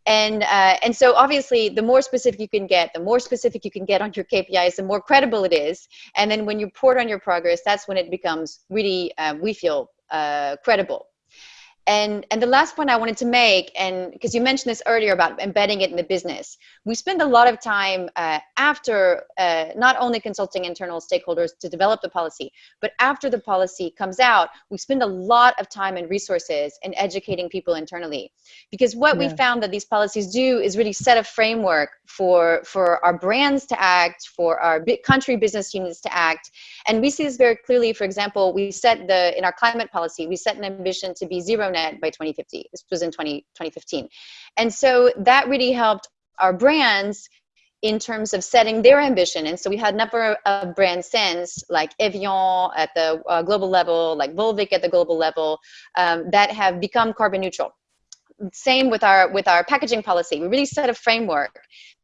And uh, and so obviously the more specific you can get the more specific you can get on your kpis the more credible it is. And then when you report on your progress that's when it becomes really uh, we feel uh, credible and, and the last point I wanted to make, and because you mentioned this earlier about embedding it in the business, we spend a lot of time uh, after uh, not only consulting internal stakeholders to develop the policy, but after the policy comes out, we spend a lot of time and resources in educating people internally. Because what yeah. we found that these policies do is really set a framework for, for our brands to act, for our country business units to act. And we see this very clearly. For example, we set the, in our climate policy, we set an ambition to be zero net by 2050. This was in 20, 2015. And so that really helped our brands in terms of setting their ambition. And so we had a number of brands since, like Evian at the uh, global level, like Volvic at the global level, um, that have become carbon neutral. Same with our with our packaging policy. We really set a framework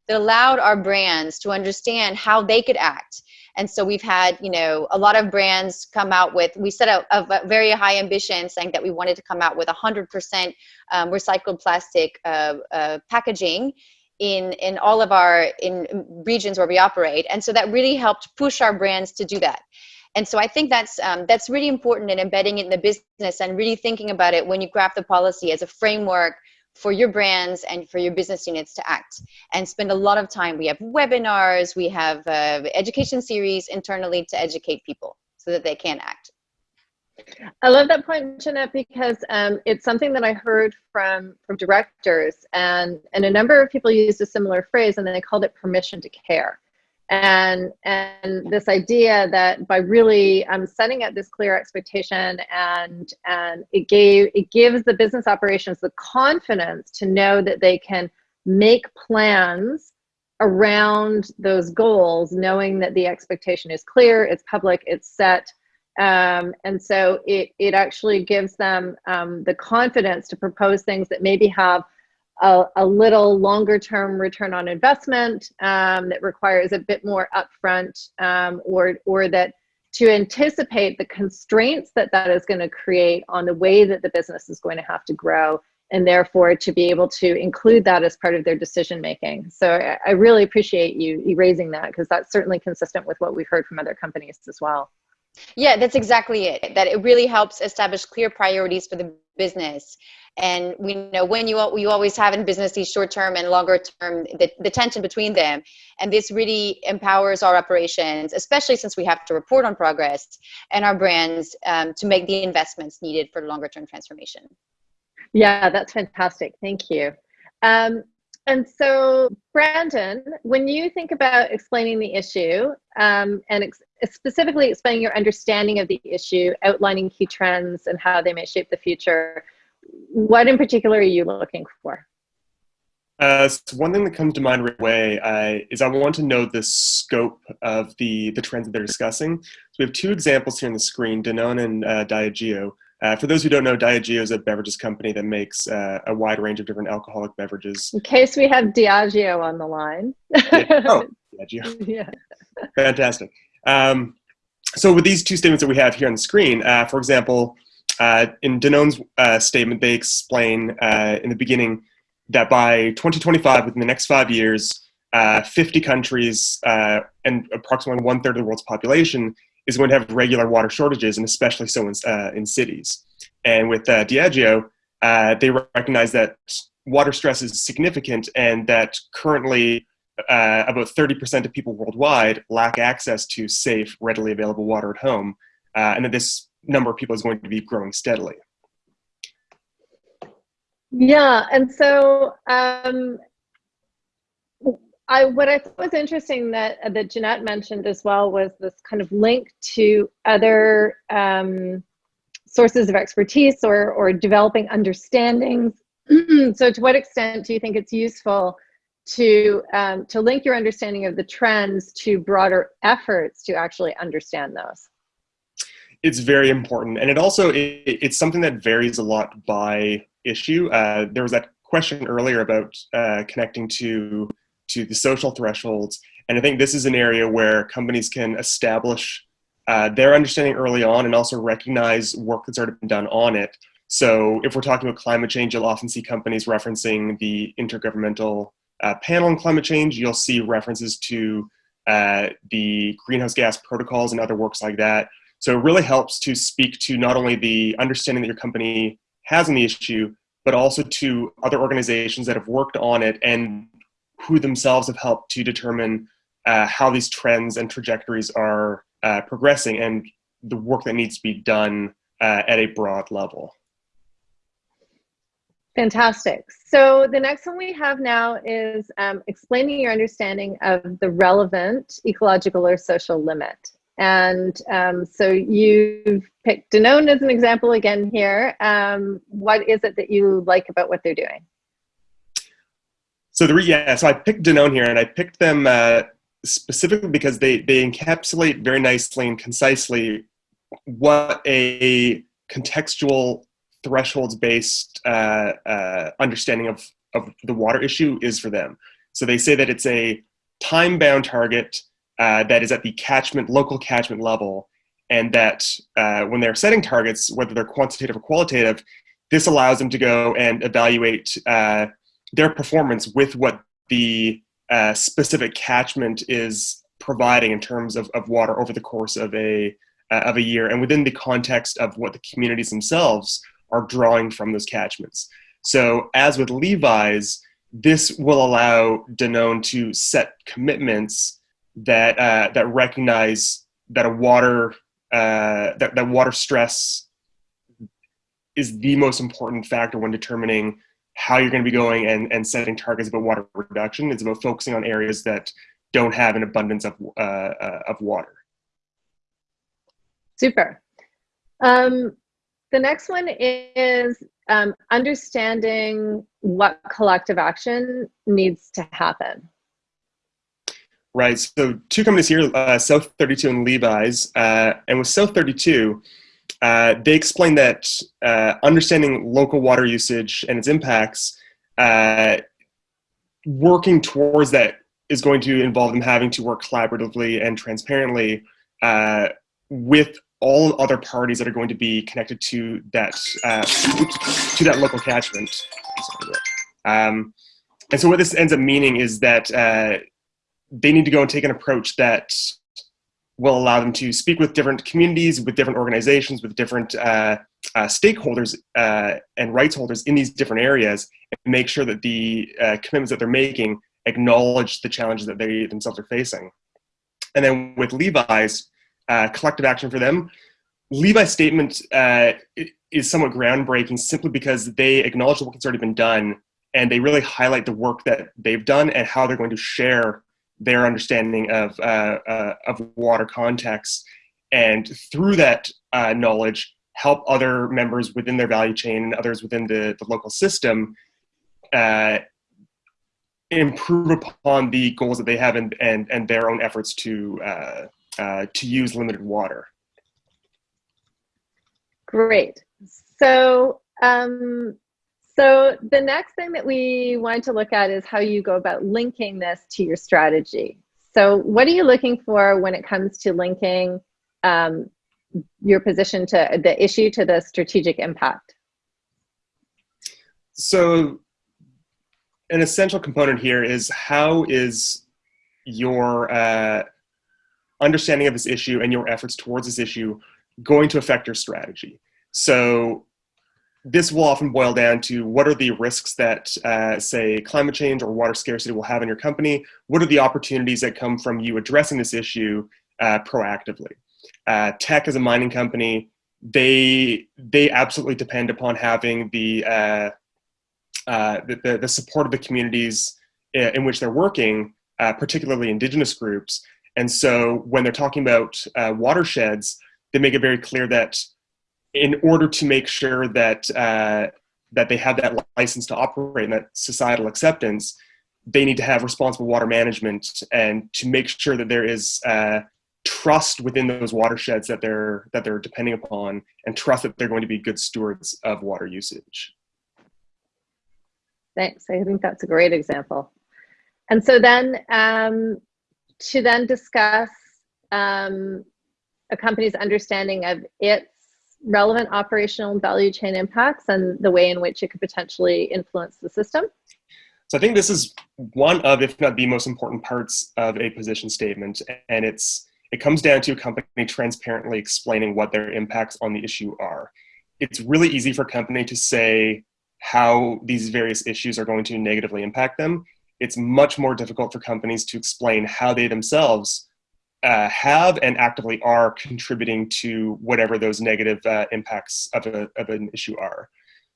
that allowed our brands to understand how they could act and so we've had, you know, a lot of brands come out with, we set a, a very high ambition saying that we wanted to come out with 100% um, recycled plastic uh, uh, packaging in, in all of our in regions where we operate. And so that really helped push our brands to do that. And so I think that's um, that's really important in embedding it in the business and really thinking about it when you craft the policy as a framework for your brands and for your business units to act and spend a lot of time. We have webinars, we have uh, education series internally to educate people so that they can act. I love that point, Jeanette, because um, it's something that I heard from from directors, and and a number of people used a similar phrase, and they called it permission to care and and this idea that by really um, setting up this clear expectation and and it gave it gives the business operations the confidence to know that they can make plans around those goals knowing that the expectation is clear it's public it's set. Um, and so it it actually gives them um, the confidence to propose things that maybe have a, a little longer term return on investment um, that requires a bit more upfront um, or, or that to anticipate the constraints that that is going to create on the way that the business is going to have to grow and therefore to be able to include that as part of their decision making. So I, really appreciate you, you raising that because that's certainly consistent with what we've heard from other companies as well. Yeah, that's exactly it. That it really helps establish clear priorities for the business. And we know when you you always have in business these short term and longer term the, the tension between them. And this really empowers our operations, especially since we have to report on progress and our brands um, to make the investments needed for longer term transformation. Yeah, that's fantastic. Thank you. Um, and so, Brandon, when you think about explaining the issue um, and ex specifically explaining your understanding of the issue, outlining key trends and how they may shape the future, what in particular are you looking for? Uh, so one thing that comes to mind right away uh, is I want to know the scope of the, the trends that they're discussing. So we have two examples here on the screen, Danone and uh, Diageo. Uh, for those who don't know, Diageo is a beverages company that makes uh, a wide range of different alcoholic beverages. In case we have Diageo on the line. yeah. Oh, Diageo. yeah. Fantastic. Um, so with these two statements that we have here on the screen, uh, for example, uh, in Danone's uh, statement, they explain uh, in the beginning that by 2025, within the next five years, 50 countries and approximately one third of the world's population is going to have regular water shortages, and especially so in, uh, in cities. And with uh, Diageo, uh, they recognize that water stress is significant and that currently uh, about 30% of people worldwide lack access to safe, readily available water at home, uh, and that this number of people is going to be growing steadily. Yeah, and so um, I what I thought was interesting that uh, that Jeanette mentioned as well was this kind of link to other um, sources of expertise or or developing understandings. so, to what extent do you think it's useful to um, to link your understanding of the trends to broader efforts to actually understand those? It's very important, and it also it, it's something that varies a lot by issue. Uh, there was that question earlier about uh, connecting to to the social thresholds. And I think this is an area where companies can establish uh, their understanding early on and also recognize work that's already been done on it. So if we're talking about climate change, you'll often see companies referencing the Intergovernmental uh, Panel on Climate Change. You'll see references to uh, the greenhouse gas protocols and other works like that. So it really helps to speak to not only the understanding that your company has on the issue, but also to other organizations that have worked on it and who themselves have helped to determine uh, how these trends and trajectories are uh, progressing and the work that needs to be done uh, at a broad level. Fantastic. So the next one we have now is um, explaining your understanding of the relevant ecological or social limit. And um, so you've picked Danone as an example again here. Um, what is it that you like about what they're doing? So the yeah, so I picked Danone here, and I picked them uh, specifically because they they encapsulate very nicely and concisely what a contextual thresholds based uh, uh, understanding of of the water issue is for them. So they say that it's a time bound target uh, that is at the catchment local catchment level, and that uh, when they're setting targets, whether they're quantitative or qualitative, this allows them to go and evaluate uh, their performance with what the uh, specific catchment is providing in terms of, of water over the course of a of a year and within the context of what the communities themselves are drawing from those catchments. So as with Levi's, this will allow Danone to set commitments that uh, that recognize that a water uh, that, that water stress is the most important factor when determining how you're going to be going and, and setting targets about water reduction. It's about focusing on areas that don't have an abundance of, uh, uh, of water. Super. Um, the next one is um, understanding what collective action needs to happen. Right, so two companies here, uh, South 32 and Levi's, uh, and with South 32, uh, they explain that uh, understanding local water usage and its impacts uh, working towards that is going to involve them having to work collaboratively and transparently uh, with all other parties that are going to be connected to that uh, to that local catchment. Um, and so what this ends up meaning is that uh, they need to go and take an approach that will allow them to speak with different communities, with different organizations, with different uh, uh, stakeholders uh, and rights holders in these different areas, and make sure that the uh, commitments that they're making acknowledge the challenges that they themselves are facing. And then with Levi's, uh, collective action for them, Levi's statement uh, is somewhat groundbreaking simply because they acknowledge the work that's already been done and they really highlight the work that they've done and how they're going to share their understanding of, uh, uh, of water context. And through that uh, knowledge, help other members within their value chain and others within the, the local system uh, improve upon the goals that they have and, and, and their own efforts to, uh, to use limited water. Great. So um, so the next thing that we want to look at is how you go about linking this to your strategy. So what are you looking for when it comes to linking um, your position to the issue to the strategic impact? So an essential component here is how is your uh, understanding of this issue and your efforts towards this issue going to affect your strategy? So this will often boil down to what are the risks that, uh, say, climate change or water scarcity will have in your company? What are the opportunities that come from you addressing this issue uh, proactively? Uh, Teck as a mining company, they they absolutely depend upon having the uh, uh, the, the, support of the communities in, in which they're working, uh, particularly indigenous groups. And so when they're talking about watersheds, they make it very clear that in order to make sure that uh, that they have that license to operate and that societal acceptance, they need to have responsible water management and to make sure that there is uh, trust within those watersheds that they're that they're depending upon, and trust that they're going to be good stewards of water usage. Thanks. I think that's a great example. And so then um, to then discuss um, a company's understanding of its relevant operational value chain impacts and the way in which it could potentially influence the system? So I think this is one of, if not the most important parts of a position statement. And it's it comes down to a company transparently explaining what their impacts on the issue are. It's really easy for a company to say how these various issues are going to negatively impact them. It's much more difficult for companies to explain how they themselves uh, have and actively are contributing to whatever those negative uh, impacts of, a, of an issue are.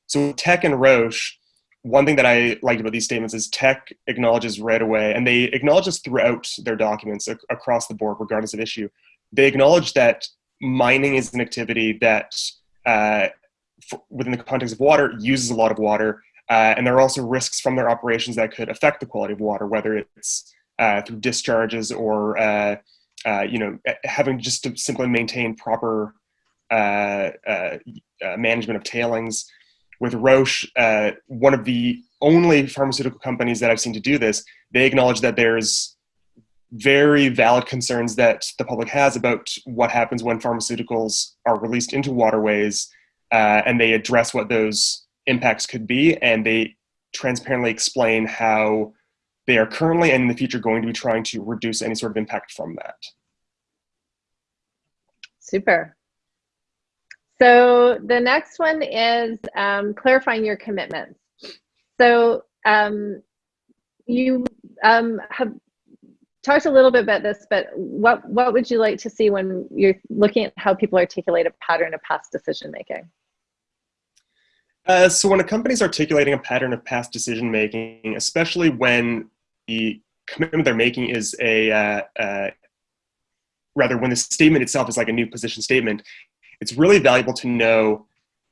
So Teck and Roche, one thing that I liked about these statements is Teck acknowledges right away, and they acknowledge this throughout their documents ac across the board, regardless of issue. They acknowledge that mining is an activity that, uh, within the context of water, uses a lot of water, uh, and there are also risks from their operations that could affect the quality of water, whether it's uh, through discharges or uh, uh, you know, having just to simply maintain proper uh, uh, management of tailings. With Roche, one of the only pharmaceutical companies that I've seen to do this, they acknowledge that there's very valid concerns that the public has about what happens when pharmaceuticals are released into waterways, and they address what those impacts could be, and they transparently explain how they are currently and in the future going to be trying to reduce any sort of impact from that. Super. So the next one is um, clarifying your commitments. So um, you um, have talked a little bit about this, but what, what would you like to see when you're looking at how people articulate a pattern of past decision making? Uh, so when a company is articulating a pattern of past decision making, especially when the commitment they're making is a uh, uh, rather when the statement itself is like a new position statement, it's really valuable to know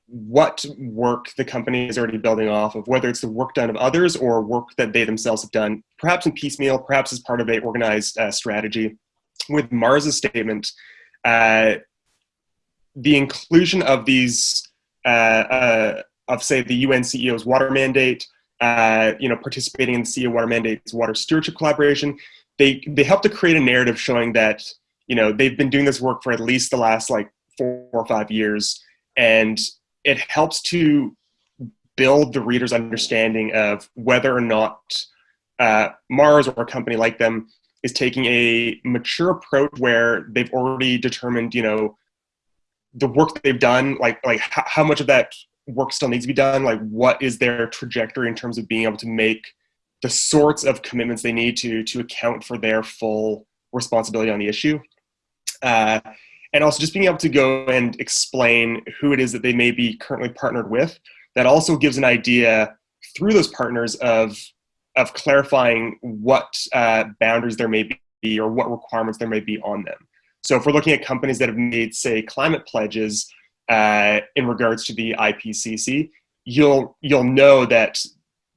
what work the company is already building off of, whether it's the work done of others or work that they themselves have done, perhaps in piecemeal, perhaps as part of a organized uh, strategy. With Mars's statement, uh, the inclusion of these, uh, uh of say the UN CEO's water mandate, uh, you know, participating in the CEO Water Mandate's water stewardship collaboration, they they help to create a narrative showing that you know they've been doing this work for at least the last like four or five years, and it helps to build the reader's understanding of whether or not uh, Mars or a company like them is taking a mature approach where they've already determined, you know, the work they've done, like like how, how much of that work still needs to be done, like what is their trajectory in terms of being able to make the sorts of commitments they need to to account for their full responsibility on the issue. Uh, and also just being able to go and explain who it is that they may be currently partnered with. That also gives an idea through those partners of of clarifying what uh, boundaries there may be or what requirements there may be on them. So if we're looking at companies that have made, say, climate pledges uh, in regards to the IPCC, you'll you'll know that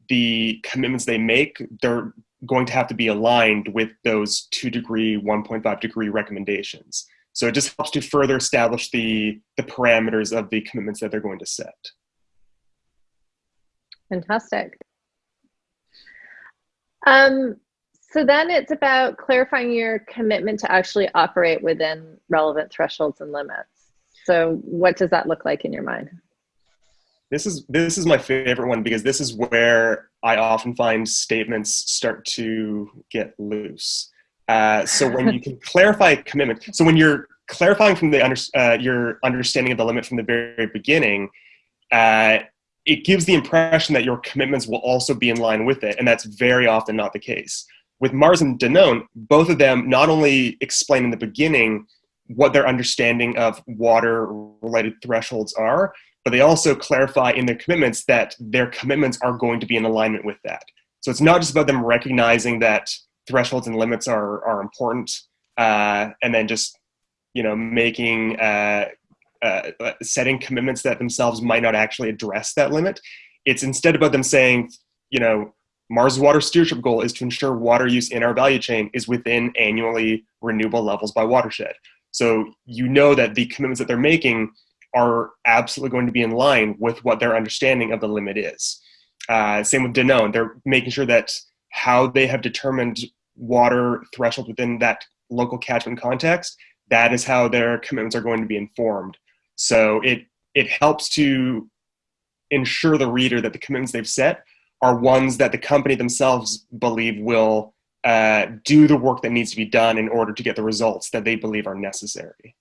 the commitments they make they're going to have to be aligned with those two degree, 1.5 degree recommendations. So it just helps to further establish the the parameters of the commitments that they're going to set. Fantastic. Um, so then it's about clarifying your commitment to actually operate within relevant thresholds and limits. So what does that look like in your mind? This is this is my favorite one because this is where I often find statements start to get loose. Uh, so when you can clarify commitment, so when you're clarifying from the under, uh, your understanding of the limit from the very beginning, uh, it gives the impression that your commitments will also be in line with it, and that's very often not the case. With Mars and Danone, both of them not only explain in the beginning what their understanding of water-related thresholds are, but they also clarify in their commitments that their commitments are going to be in alignment with that. So it's not just about them recognizing that thresholds and limits are, are important uh, and then just you know making uh, uh, setting commitments that themselves might not actually address that limit. It's instead about them saying, you know, Mars water stewardship goal is to ensure water use in our value chain is within annually renewable levels by watershed. So you know that the commitments that they're making are absolutely going to be in line with what their understanding of the limit is. Uh, same with Danone, they're making sure that how they have determined water threshold within that local catchment context, that is how their commitments are going to be informed. So it it helps to ensure the reader that the commitments they've set are ones that the company themselves believe will uh, do the work that needs to be done in order to get the results that they believe are necessary.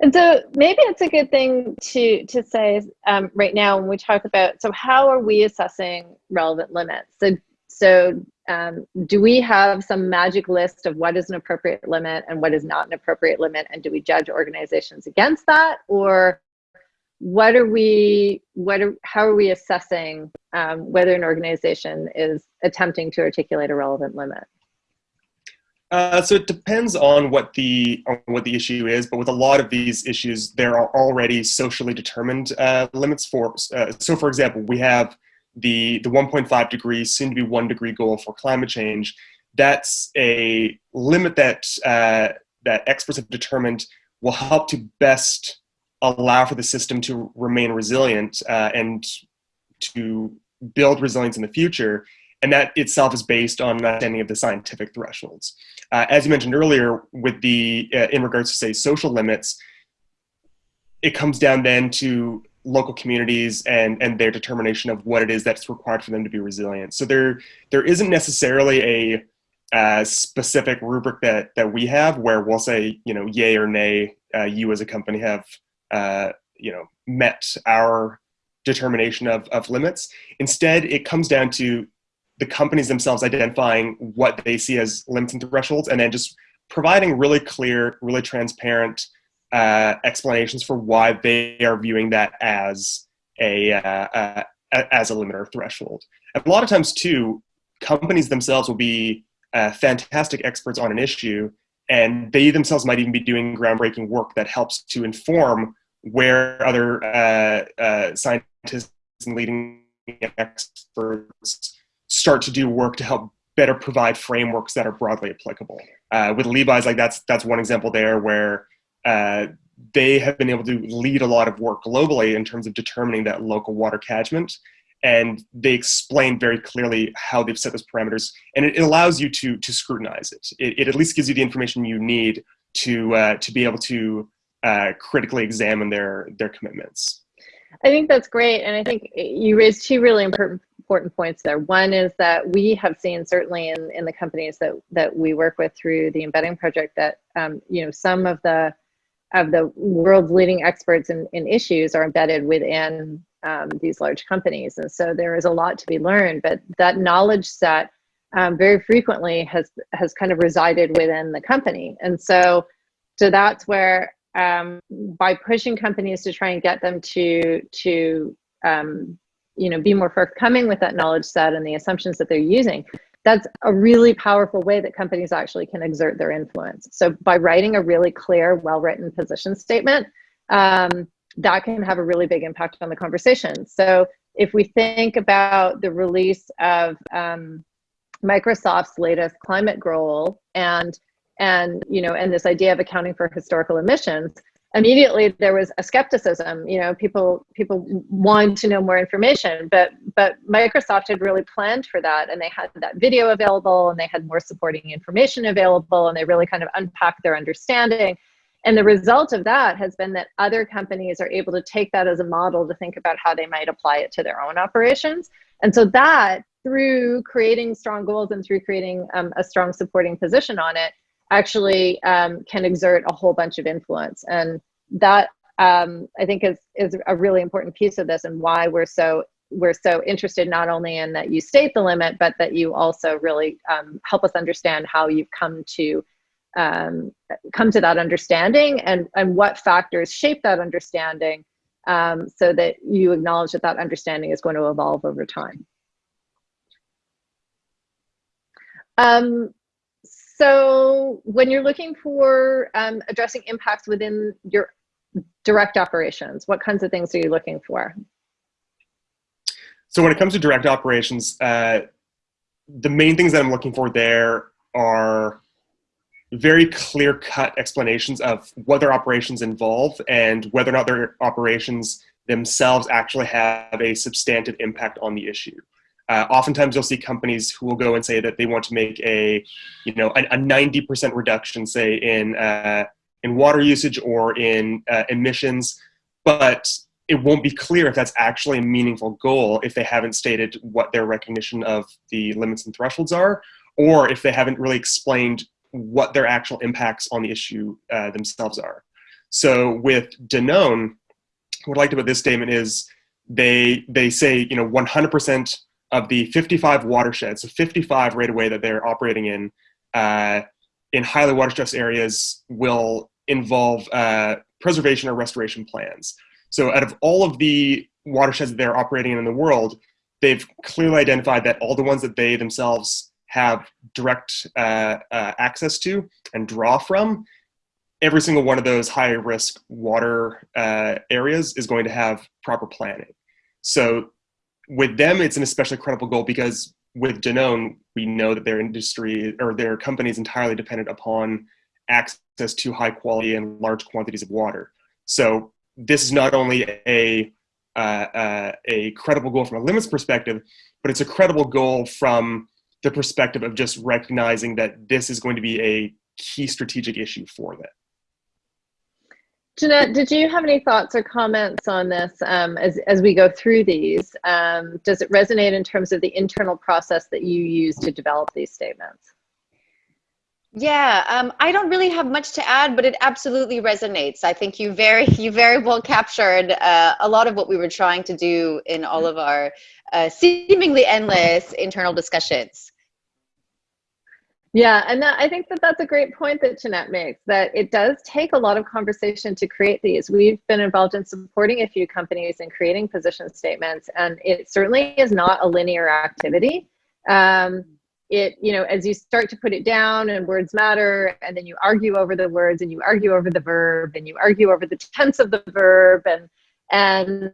And so maybe it's a good thing to to say um, right now when we talk about so how are we assessing relevant limits? So so um, do we have some magic list of what is an appropriate limit and what is not an appropriate limit and do we judge organizations against that or what are we what are how are we assessing um, whether an organization is attempting to articulate a relevant limit uh, so it depends on what the on what the issue is, but with a lot of these issues, there are already socially determined uh, limits for. Uh, so, for example, we have the, the 1.5 degree, soon to be one degree goal for climate change, that's a limit that, uh, that experts have determined will help to best allow for the system to remain resilient uh, and to build resilience in the future. And that itself is based on understanding of the scientific thresholds. Uh, as you mentioned earlier, with the, uh, in regards to say social limits, it comes down then to local communities and and their determination of what it is that's required for them to be resilient. So there there isn't necessarily a uh, specific rubric that that we have where we'll say you know yay or nay uh, you as a company have uh, you know met our determination of, of limits. Instead, it comes down to the companies themselves identifying what they see as limits and thresholds and then just providing really clear, really transparent uh, explanations for why they are viewing that as a uh, uh, as a limiter threshold. And a lot of times, too, companies themselves will be uh, fantastic experts on an issue, and they themselves might even be doing groundbreaking work that helps to inform where other uh, uh, scientists and leading experts start to do work to help better provide frameworks that are broadly applicable. with Levi's, like that's that's one example there where uh, they have been able to lead a lot of work globally in terms of determining that local water catchment. And they explain very clearly how they've set those parameters, and it, it allows you to to scrutinize it. it. it. at least gives you the information you need to uh, to be able to uh, critically examine their their commitments. I think that's great, and I think you raised two really important important points there. One is that we have seen certainly in in the companies that that we work with through the embedding project that um, you know some of the of the world's leading experts in, in issues are embedded within um, these large companies. And so there is a lot to be learned, but that knowledge set um, very frequently has, has kind of resided within the company. And so, so that's where um, by pushing companies to try and get them to, to um, you know, be more forthcoming with that knowledge set and the assumptions that they're using, that's a really powerful way that companies actually can exert their influence. So by writing a really clear, well-written position statement, um, that can have a really big impact on the conversation. So if we think about the release of um, Microsoft's latest climate goal and and you know and this idea of accounting for historical emissions, immediately there was a skepticism you know people people wanted to know more information but but microsoft had really planned for that and they had that video available and they had more supporting information available and they really kind of unpacked their understanding and the result of that has been that other companies are able to take that as a model to think about how they might apply it to their own operations and so that through creating strong goals and through creating um, a strong supporting position on it actually um, can exert a whole bunch of influence. And that um, I think is, is a really important piece of this and why we're so we're so interested not only in that you state the limit, but that you also really um, help us understand how you've come to um, come to that understanding and, and what factors shape that understanding um, so that you acknowledge that that understanding is going to evolve over time. Um, so when you're looking for um, addressing impacts within your direct operations, what kinds of things are you looking for? So when it comes to direct operations, uh, the main things that I'm looking for there are very clear cut explanations of what their operations involve and whether or not their operations themselves actually have a substantive impact on the issue. Uh, oftentimes you'll see companies who will go and say that they want to make a, you know, a, a 90% reduction, say in, uh, in water usage or in uh, emissions, but it won't be clear if that's actually a meaningful goal if they haven't stated what their recognition of the limits and thresholds are, or if they haven't really explained what their actual impacts on the issue uh, themselves are. So with Danone, what I liked about this statement is they they say you know 100% of the 55 watersheds, so 55 right away that they're operating in, uh, in highly water stressed areas will involve uh, preservation or restoration plans. So out of all of the watersheds that they're operating in in the world, they've clearly identified that all the ones that they themselves have direct uh, uh, access to and draw from, every single one of those high risk water uh, areas is going to have proper planning. So with them, it's an especially credible goal because with Danone, we know that their industry or their company is entirely dependent upon access to high quality and large quantities of water. So this is not only a uh, uh, a credible goal from a limits perspective, but it's a credible goal from the perspective of just recognizing that this is going to be a key strategic issue for them. Jeanette, did you have any thoughts or comments on this um, as, as we go through these? Um, does it resonate in terms of the internal process that you use to develop these statements? Yeah, um, I don't really have much to add, but it absolutely resonates. I think you very, you very well captured uh, a lot of what we were trying to do in all of our uh, seemingly endless internal discussions. Yeah, and that, I think that that's a great point that Jeanette makes, that it does take a lot of conversation to create these. We've been involved in supporting a few companies in creating position statements, and it certainly is not a linear activity. Um, it, you know, as you start to put it down and words matter, and then you argue over the words and you argue over the verb and you argue over the tense of the verb and, and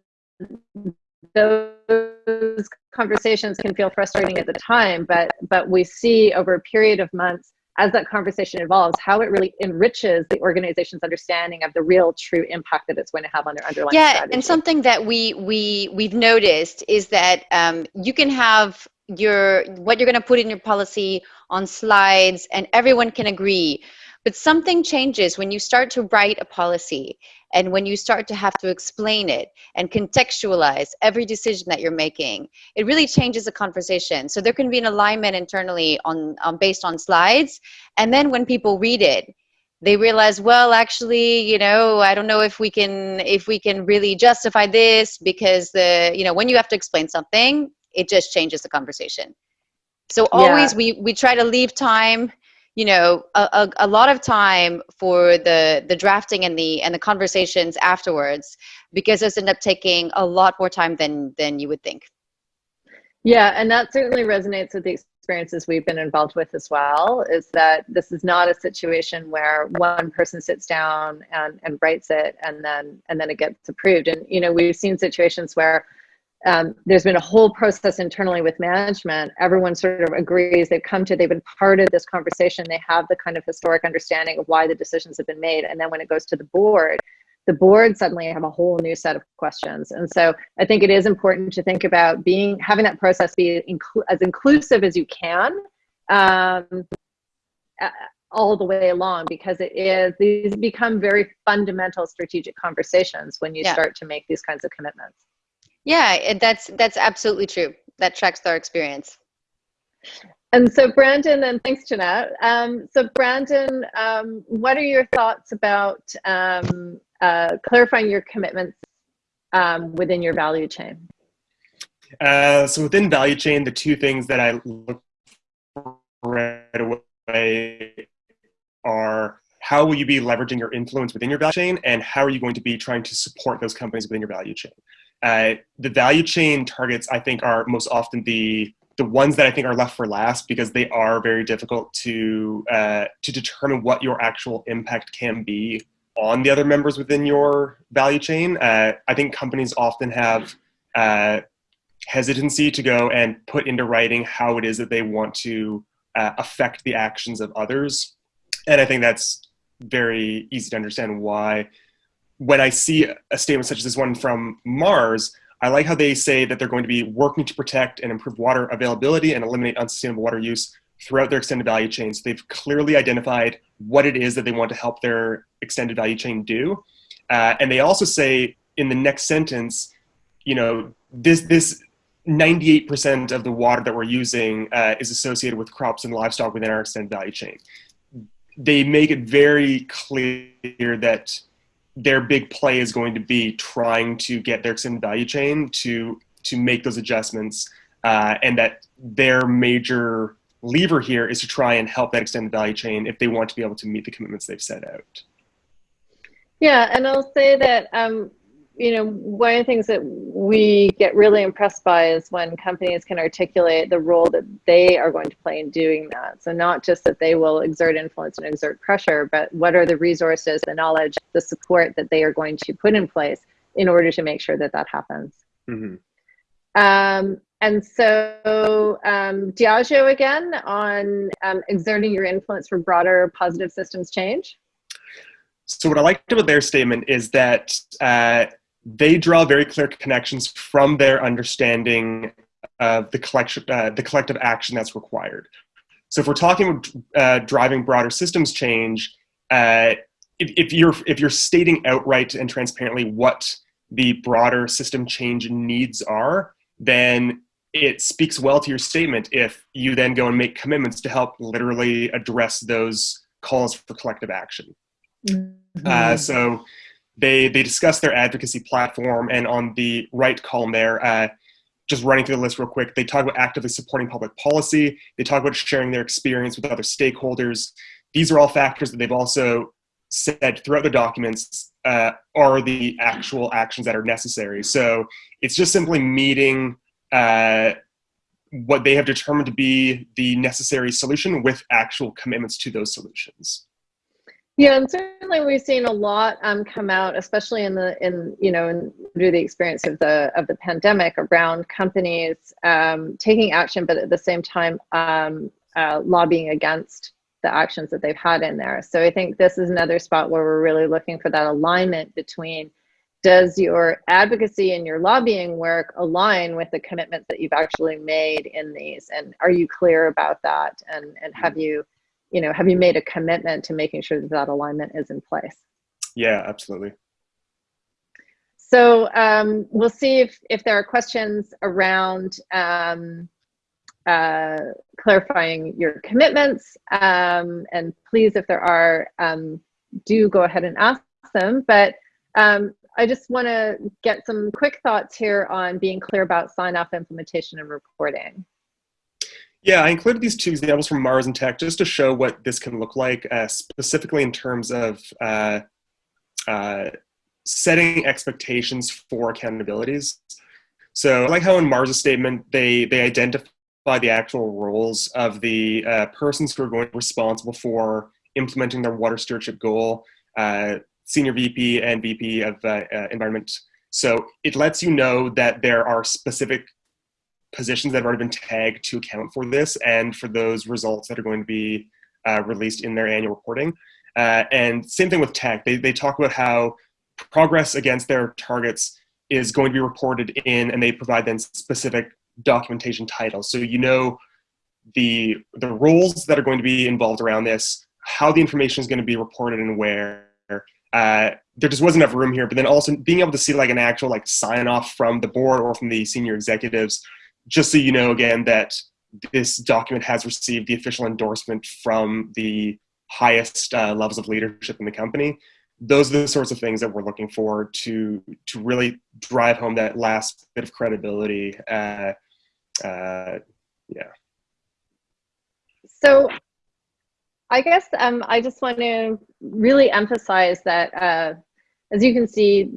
those conversations can feel frustrating at the time, but but we see over a period of months as that conversation evolves, how it really enriches the organization's understanding of the real true impact that it's going to have on their underlying yeah, strategy. and something that we we we've noticed is that um, you can have your what you're going to put in your policy on slides, and everyone can agree. But something changes when you start to write a policy and when you start to have to explain it and contextualize every decision that you're making. It really changes the conversation. So there can be an alignment internally on, on based on slides. And then when people read it, they realize well actually you know i don't know if we can if we can really justify this because the you know when you have to explain something it just changes the conversation. So always yeah. we we try to leave time you know a, a, a, lot of time for the the drafting and the and the conversations afterwards because those end up taking a lot more time than than you would think. Yeah and that certainly resonates with the experiences we've been involved with as well is that this is not a situation where one person sits down and, and writes it and then and then it gets approved. And you know we've seen situations where um, there's been a whole process internally with management. Everyone sort of agrees. They've come to, they've been part of this conversation. They have the kind of historic understanding of why the decisions have been made. And then when it goes to the board, the board suddenly have a whole new set of questions. And so I think it is important to think about being, having that process be as inclusive as you can um, all the way along because it is, these become very fundamental strategic conversations when you yeah. start to make these kinds of commitments. Yeah, that's that's absolutely true. That tracks our experience. And so, Brandon, and thanks, Jeanette. Um, so, Brandon, um, what are your thoughts about um, uh, clarifying your commitments um, within your value chain? Uh, so, within value chain, the two things that I look right away are how will you be leveraging your influence within your value chain, and how are you going to be trying to support those companies within your value chain? Uh, the value chain targets, I think, are most often the the ones that I think are left for last because they are very difficult to uh, to determine what your actual impact can be on the other members within your value chain. Uh, I think companies often have uh, hesitancy to go and put into writing how it is that they want to uh, affect the actions of others, and I think that's very easy to understand why when I see a statement such as this one from Mars, I like how they say that they're going to be working to protect and improve water availability and eliminate unsustainable water use throughout their extended value chain. So they've clearly identified what it is that they want to help their extended value chain do. Uh, and they also say in the next sentence, you know, this, this 98% of the water that we're using uh, is associated with crops and livestock within our extended value chain. They make it very clear that their big play is going to be trying to get their extended value chain to to make those adjustments, uh, and that their major lever here is to try and help that extended value chain if they want to be able to meet the commitments they've set out. Yeah, and I'll say that um, you know, one of the things that we get really impressed by is when companies can articulate the role that they are going to play in doing that. So not just that they will exert influence and exert pressure, but what are the resources, the knowledge, the support that they are going to put in place in order to make sure that that happens. Mm-hmm. Um, and so um, Diageo again on um, exerting your influence for broader positive systems change. So what I liked about their statement is that uh, they draw very clear connections from their understanding of the collection, uh, the collective action that's required. So if we're talking uh, driving broader systems change, uh, if, if, you're if you're stating outright and transparently what the broader system change needs are, then it speaks well to your statement if you then go and make commitments to help literally address those calls for collective action. Mm -hmm. so they they discuss their advocacy platform, and on the right column there, uh, just running through the list real quick, they talk about actively supporting public policy. They talk about sharing their experience with other stakeholders. These are all factors that they've also said throughout the documents uh, are the actual actions that are necessary. So it's just simply meeting uh, what they have determined to be the necessary solution with actual commitments to those solutions. Yeah, and certainly we've seen a lot um, come out, especially in the in you know in, through the experience of the of the pandemic around companies um, taking action, but at the same time um, uh, lobbying against the actions that they've had in there. So I think this is another spot where we're really looking for that alignment between does your advocacy and your lobbying work align with the commitments that you've actually made in these and are you clear about that and and have you you know have you made a commitment to making sure that that alignment is in place? Yeah absolutely. So um, we'll see if if there are questions around um, uh, clarifying your commitments. Um, and please if there are um, do go ahead and ask them. But um, I just want to get some quick thoughts here on being clear about sign-off implementation and reporting. Yeah, I included these two examples from Mars and Teck just to show what this can look like, uh, specifically in terms of uh, uh, setting expectations for accountabilities. So I like how in Mars' statement, they, they identify the actual roles of the uh, persons who are going responsible for implementing their water stewardship goal, uh, senior VP and VP of uh, environment. So it lets you know that there are specific positions that have already been tagged to account for this and for those results that are going to be uh, released in their annual reporting. Uh, and same thing with Teck. They, they talk about how progress against their targets is going to be reported in, and they provide then specific documentation titles. So you know the, the roles that are going to be involved around this, how the information is going to be reported and where, uh, there just wasn't enough room here. But then also being able to see like an actual like sign off from the board or from the senior executives, just so you know again that this document has received the official endorsement from the highest uh, levels of leadership in the company. Those are the sorts of things that we're looking for to to really drive home that last bit of credibility. Uh, uh, yeah. So I guess um, I just want to really emphasize that, uh, as you can see,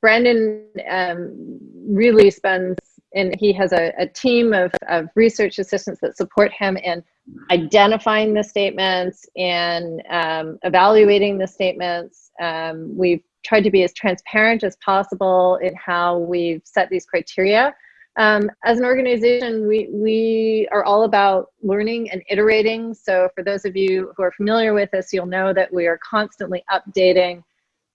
Brandon um, really spends, and he has a, a team of, of research assistants that support him in identifying the statements and um, evaluating the statements. Um, we've tried to be as transparent as possible in how we've set these criteria um, as an organization, we, we are all about learning and iterating. So for those of you who are familiar with us, you'll know that we are constantly updating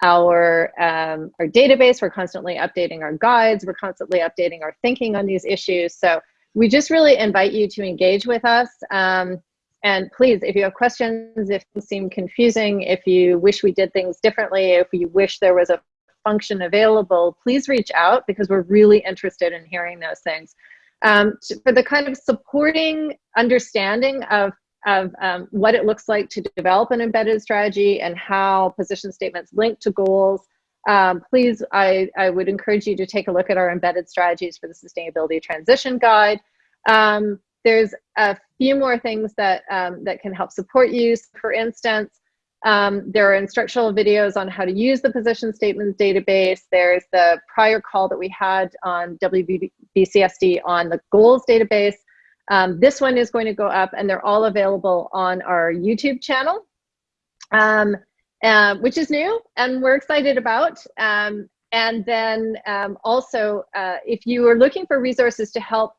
our, um, our database. We're constantly updating our guides. We're constantly updating our thinking on these issues. So we just really invite you to engage with us. Um, and please, if you have questions, if things seem confusing, if you wish we did things differently, if you wish there was a function available, please reach out because we're really interested in hearing those things. Um, for the kind of supporting understanding of, of um, what it looks like to develop an embedded strategy and how position statements link to goals, um, please, I, I would encourage you to take a look at our embedded strategies for the Sustainability Transition Guide. Um, there's a few more things that, um, that can help support you. For instance, um, there are instructional videos on how to use the position statements database. There's the prior call that we had on WBCSD on the goals database. Um, this one is going to go up and they're all available on our YouTube channel, um, uh, which is new and we're excited about. Um, and then um, also, uh, if you are looking for resources to help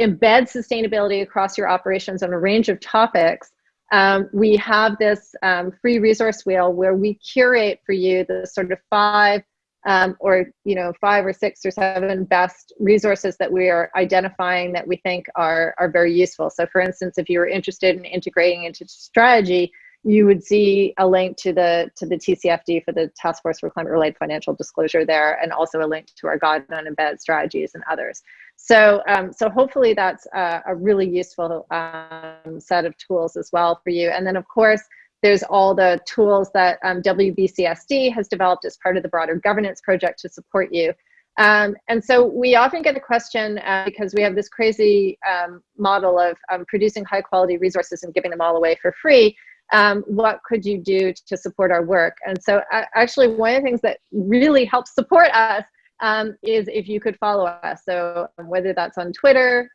embed sustainability across your operations on a range of topics, um, we have this um, free resource wheel where we curate for you the sort of five um, or you know five or six or seven best resources that we are identifying that we think are are very useful. So for instance, if you were interested in integrating into strategy, you would see a link to the to the TCFD for the Task Force for Climate Related Financial Disclosure there, and also a link to our guide on embedded strategies and others. So, um, so hopefully that's a, a really useful um, set of tools as well for you. And then of course, there's all the tools that um, WBCSD has developed as part of the broader governance project to support you. Um, and so we often get the question uh, because we have this crazy um, model of um, producing high quality resources and giving them all away for free. Um, what could you do to support our work? And so uh, actually one of the things that really helps support us um, is if you could follow us. So um, whether that's on Twitter,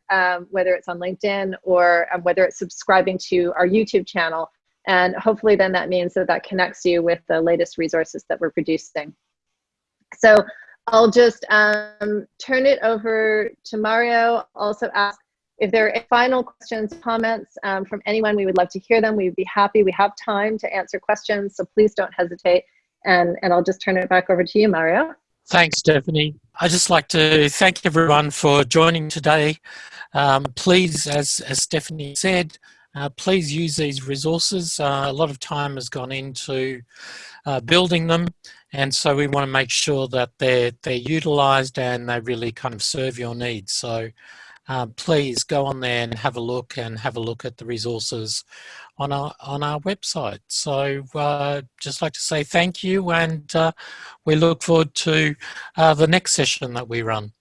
whether it's on LinkedIn, or whether it's subscribing to our YouTube channel. And hopefully then that means that that connects you with the latest resources that we're producing. So I'll just um, turn it over to Mario. Also ask if there are final questions, comments um, from anyone, we would love to hear them. We would be happy. We have time to answer questions, so please don't hesitate. And, and I'll just turn it back over to you, Mario. Thanks, Stephanie. I'd just like to thank everyone for joining today. Um, please, as, as Stephanie said, uh, please use these resources. Uh, a lot of time has gone into uh, building them and so we want to make sure that they're, they're utilised and they really kind of serve your needs. So uh, please go on there and have a look and have a look at the resources on our on our website. So uh, just like to say thank you and uh, we look forward to the next session that we run.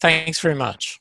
Thanks very much.